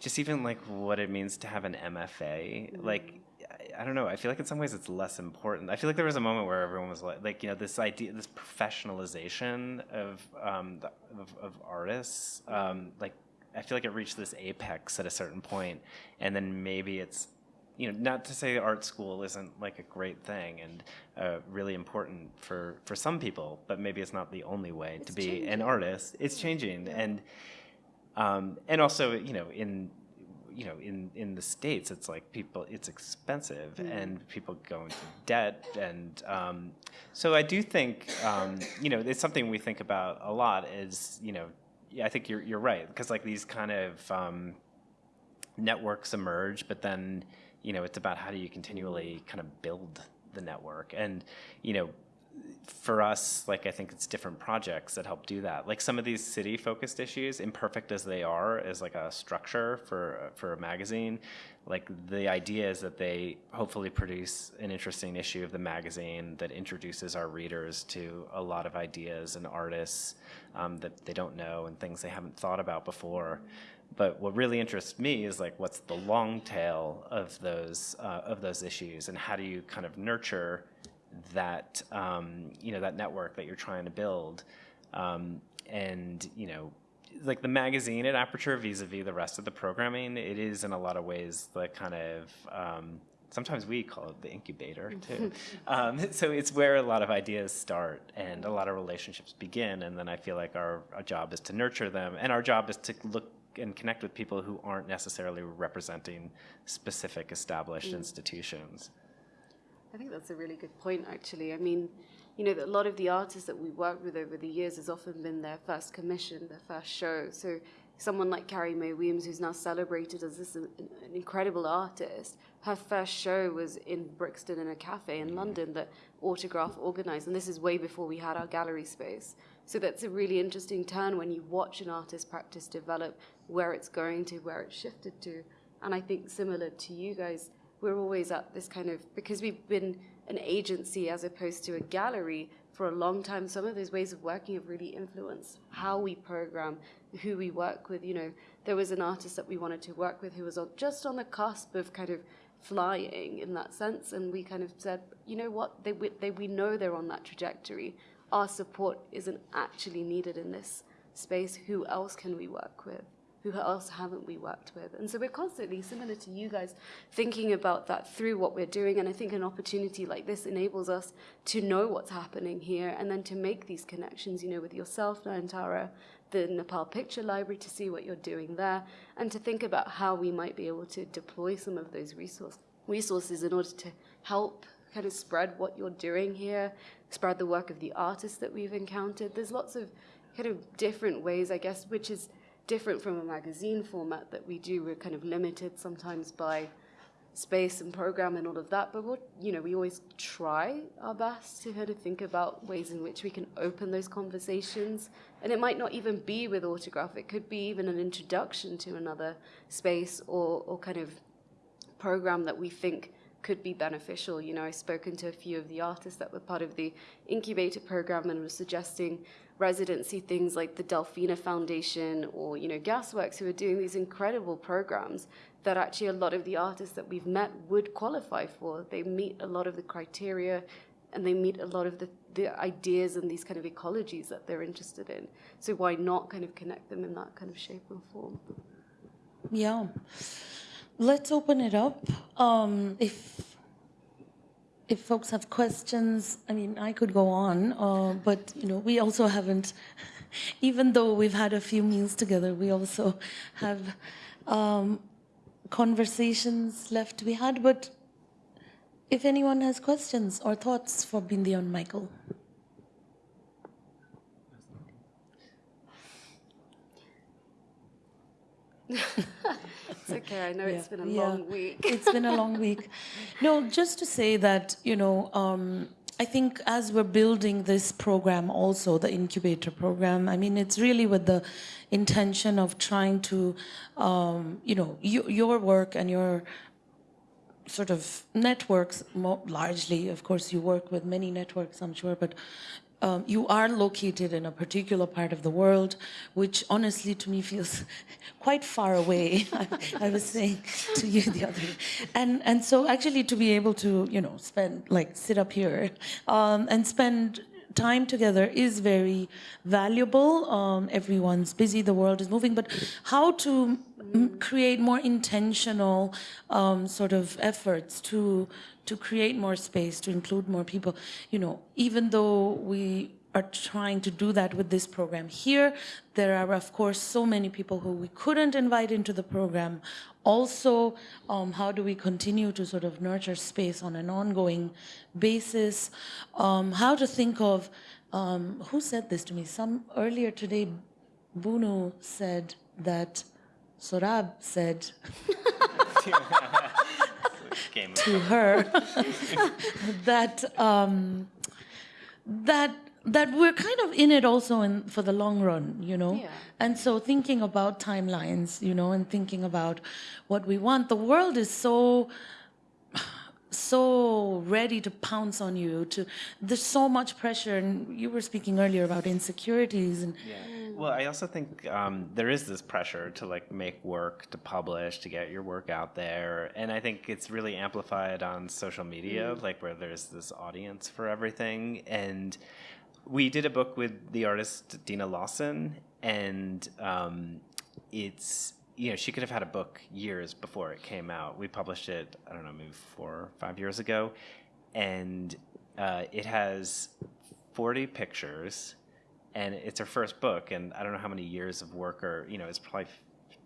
[SPEAKER 2] just even like what it means to have an MFA, mm. like I, I don't know. I feel like in some ways it's less important. I feel like there was a moment where everyone was like, like you know, this idea, this professionalization of um, the, of, of, artists. Um, like I feel like it reached this apex at a certain point, and then maybe it's you know, not to say art school isn't like a great thing and uh, really important for for some people, but maybe it's not the only way it's to be changing. an artist. It's changing, yeah. and um, and also, you know, in you know, in in the states, it's like people, it's expensive, mm. and people go into debt, and um, so I do think, um, you know, it's something we think about a lot. Is you know, yeah, I think you're you're right because like these kind of um, networks emerge, but then you know, it's about how do you continually kind of build the network, and you know, for us, like I think it's different projects that help do that. Like some of these city-focused issues, imperfect as they are, as like a structure for for a magazine. Like the idea is that they hopefully produce an interesting issue of the magazine that introduces our readers to a lot of ideas and artists um, that they don't know and things they haven't thought about before. But what really interests me is like what's the long tail of those uh, of those issues and how do you kind of nurture that um, you know that network that you're trying to build, um, and you know, like the magazine at Aperture vis-a-vis the rest of the programming, it is in a lot of ways the kind of um, sometimes we call it the incubator too. um, so it's where a lot of ideas start and a lot of relationships begin. And then I feel like our, our, job is to nurture them, and our job is to look and connect with people who aren't necessarily representing specific established mm. institutions.
[SPEAKER 1] I think that's a really good point, actually. I mean, you know, a lot of the artists that we worked with over the years has often been their first commission, their first show. So someone like Carrie Mae Weems, who's now celebrated as this an, an incredible artist, her first show was in Brixton in a cafe in London that Autograph organized, and this is way before we had our gallery space. So that's a really interesting turn when you watch an artist practice develop, where it's going to, where it's shifted to. And I think similar to you guys, we're always at this kind of because we've been an agency as opposed to a gallery for a long time some of those ways of working have really influenced how we program who we work with. You know there was an artist that we wanted to work with who was just on the cusp of kind of flying in that sense and we kind of said you know what? They, they we know they're on that trajectory. Our support isn't actually needed in this space. Who else can we work with who else haven't we worked with? And so we're constantly, similar to you guys, thinking about that through what we're doing. And I think an opportunity like this enables us to know what's happening here and then to make these connections, you know, with yourself, Nayantara, the Nepal Picture Library to see what you're doing there, and to think about how we might be able to deploy some of those resource, resources in order to help kind of spread what you're doing here, spread the work of the artists that we've encountered. There's lots of kind of different ways, I guess, which is different from a magazine format that we do. We're kind of limited sometimes by space and program and all of that, but what you know, we always try our best to kind of think about ways in which we can open those conversations. And it might not even be with autograph; it could be even an introduction to another space or or kind of program that we think could be beneficial. You know, I've spoken to a few of the artists that were part of the incubator program and was suggesting residency things like the Delfina Foundation or, you know, Gasworks who are doing these incredible programs that actually a lot of the artists that we've met would qualify for. They meet a lot of the criteria and they meet a lot of the, the ideas and these kind of ecologies that they're interested in. So why not kind of connect them in that kind of shape and form?
[SPEAKER 4] Yeah. Let's open it up. Um, if if folks have questions, I mean, I could go on, uh, but you know, we also haven't. Even though we've had a few meals together, we also have um, conversations left to be had. But if anyone has questions or thoughts for Bindi and Michael.
[SPEAKER 1] it's okay. I know yeah. it's been a yeah. long week.
[SPEAKER 4] it's been a long week. No, just to say that, you know, um, I think as we're building this program, also the incubator program, I mean, it's really with the intention of trying to, um, you know, you, your work and your sort of networks, largely, of course, you work with many networks, I'm sure, but um, you are located in a particular part of the world, which honestly to me feels quite far away. I, I, was saying to you the other day. And, and so actually to be able to, you know, spend, like sit up here um, and spend time together is very valuable. Um, everyone's busy, the world is moving, but how to create more intentional um, sort of efforts to to create more space, to include more people. You know, even though we are trying to do that with this program here. There are, of course, so many people who we couldn't invite into the program. Also, um, how do we continue to sort of nurture space on an ongoing basis? Um, how to think of, um, who said this to me? Some earlier today, Bunu said that, Sorab said, to her that um, that that we're kind of in it also in, for the long run, you know. Yeah. And so thinking about timelines, you know, and thinking about what we want. The world is so so ready to pounce on you to there's so much pressure and you were speaking earlier about insecurities and
[SPEAKER 2] yeah well i also think um, there is this pressure to like make work to publish to get your work out there and i think it's really amplified on social media mm. like where there's this audience for everything and we did a book with the artist Deana Lawson and um, it's you know, she could have had a book years before it came out. We published it, I don't know, maybe four or five years ago, and uh, it has 40 pictures, and it's her first book, and I don't know how many years of work, or you know, it's probably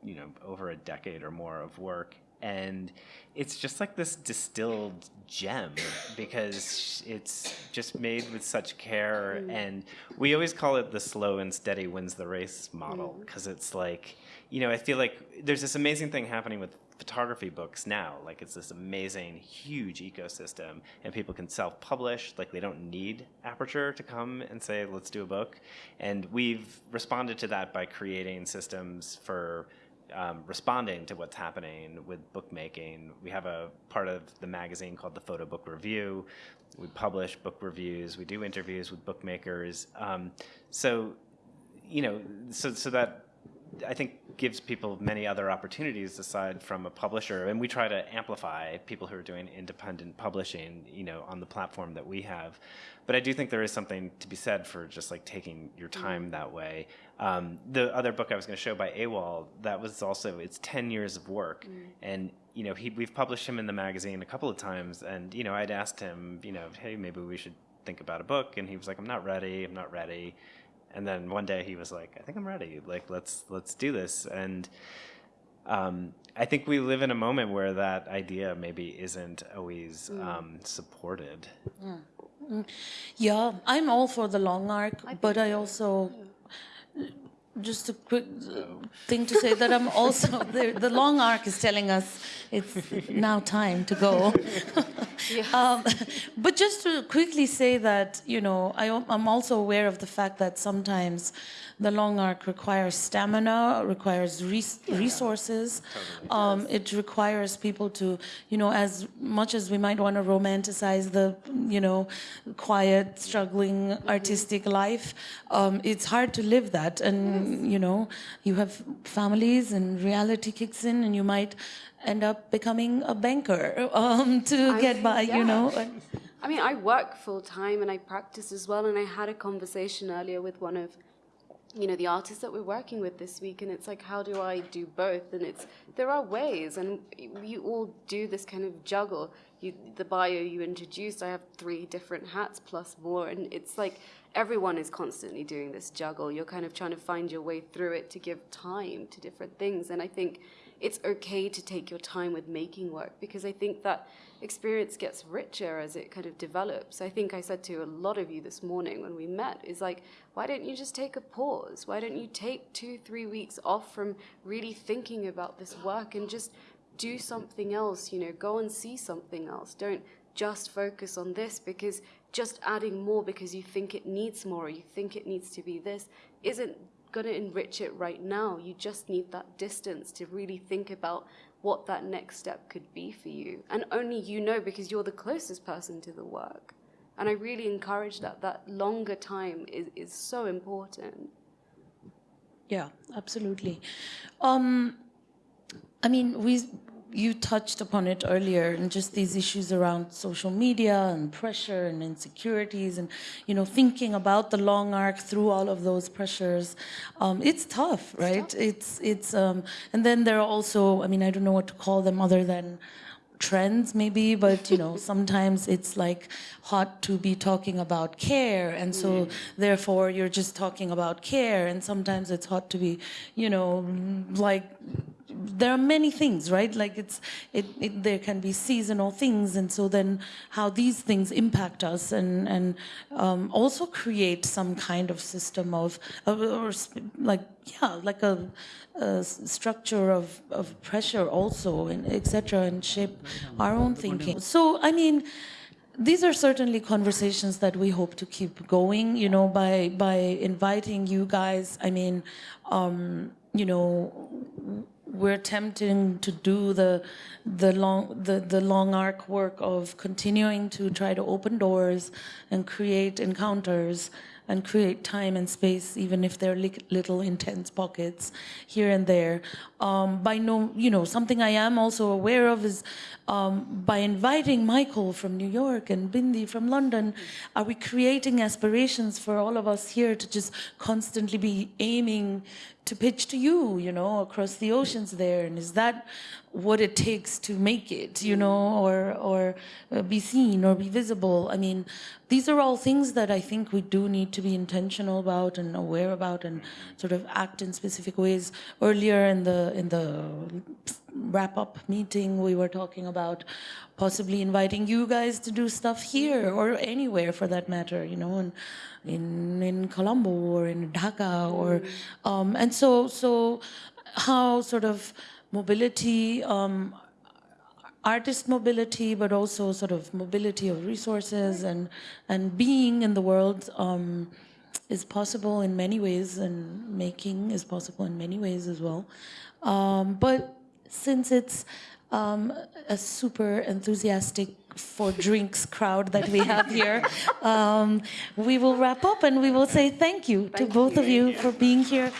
[SPEAKER 2] you know over a decade or more of work, and it's just like this distilled gem because it's just made with such care, mm. and we always call it the slow and steady wins the race model because mm. it's like you know, I feel like there's this amazing thing happening with photography books now. Like it's this amazing, huge ecosystem, and people can self-publish. Like they don't need Aperture to come and say, "Let's do a book." And we've responded to that by creating systems for um, responding to what's happening with bookmaking. We have a part of the magazine called the Photo Book Review. We publish book reviews. We do interviews with bookmakers. Um, so, you know, so so that I think gives people many other opportunities aside from a publisher, and we try to amplify people who are doing independent publishing, you know, on the platform that we have. But I do think there is something to be said for just like taking your time that way. Um, the other book I was going to show by Awol, that was also it's ten years of work, and you know, he, we've published him in the magazine a couple of times, and you know, I'd asked him, you know, hey, maybe we should think about a book, and he was like, I'm not ready, I'm not ready. And then one day he was like, I think I'm ready. Like let's let's do this. And um, I think we live in a moment where that idea maybe isn't always um, supported.
[SPEAKER 4] Yeah, I'm all for the long arc, but I also just a quick uh, thing to say that I'm also the, the long arc is telling us it's now time to go. um, but just to quickly say that you know I, I'm also aware of the fact that sometimes the long arc requires stamina, requires res- resources. Um, it requires people to you know as much as we might want to romanticize the you know quiet, struggling, artistic life, um, it's hard to live that. And you know you have families and reality kicks in and you might end up becoming a banker um, to
[SPEAKER 1] I
[SPEAKER 4] get by you know and-
[SPEAKER 1] I mean, I work full time and I practice as well. And I had a conversation earlier with one of, you know, the artists that we're working with this week, and it's like, how do I do both? And it's there are ways, and you all do this kind of juggle. You, the bio you introduced, I have three different hats plus more, and it's like everyone is constantly doing this juggle. You're kind of trying to find your way through it to give time to different things, and I think it's okay to take your time with making work because I think that experience gets richer as it kind of develops. I think I said to a lot of you this morning when we met is like, why don't you just take a pause? Why don't you take two, three weeks off from really thinking about this work and just do something else, you know, go and see something else. Don't just focus on this because just adding more because you think it needs more or you think it needs to be this isn't going to enrich it right now. You just need that distance to really think about what that next step could be for you. And only you know because you're the closest person to the work. And I really encourage that. That longer time is, is so important.
[SPEAKER 4] Yeah, absolutely. Um, I mean, we you touched upon it earlier, and just these issues around social media and pressure and insecurities, and you know, thinking about the long arc through all of those pressures. Um, it's tough, right? It's it's, um, and then there are also, I mean, I don't know what to call them other than trends maybe but you know sometimes it's like hot to be talking about care and so therefore you're just talking about care and sometimes it's hot to be you know like there are many things right? Like it's it, it there can be seasonal things and so then how these things impact us and and um, also create some kind of system of, or like yeah like a, a structure of, of pressure also and etc and shape our own thinking. So i mean these are certainly conversations that we hope to keep going you know by by inviting you guys. I mean um, you know we're attempting to do the the long the, the long arc work of continuing to try to open doors and create encounters and create time and space even if they're li- little intense pockets here and there. Um, by no you know something i am also aware of is um, by inviting michael from new york and bindi from london are we creating aspirations for all of us here to just constantly be aiming to pitch to you, you know, across the oceans there, and is that what it takes to make it, you know, or or uh, be seen or be visible? I mean, these are all things that I think we do need to be intentional about and aware about, and sort of act in specific ways. Earlier in the in the wrap up meeting, we were talking about possibly inviting you guys to do stuff here or anywhere for that matter, you know, and in in Colombo or in Dhaka or um, and so so how sort of mobility um, artist mobility, but also sort of mobility of resources and and being in the world um, is possible in many ways, and making is possible in many ways as well. Um, but since it's um, a super enthusiastic for drinks crowd that we have here, um, we will wrap up and we will say thank you to both of you for being here.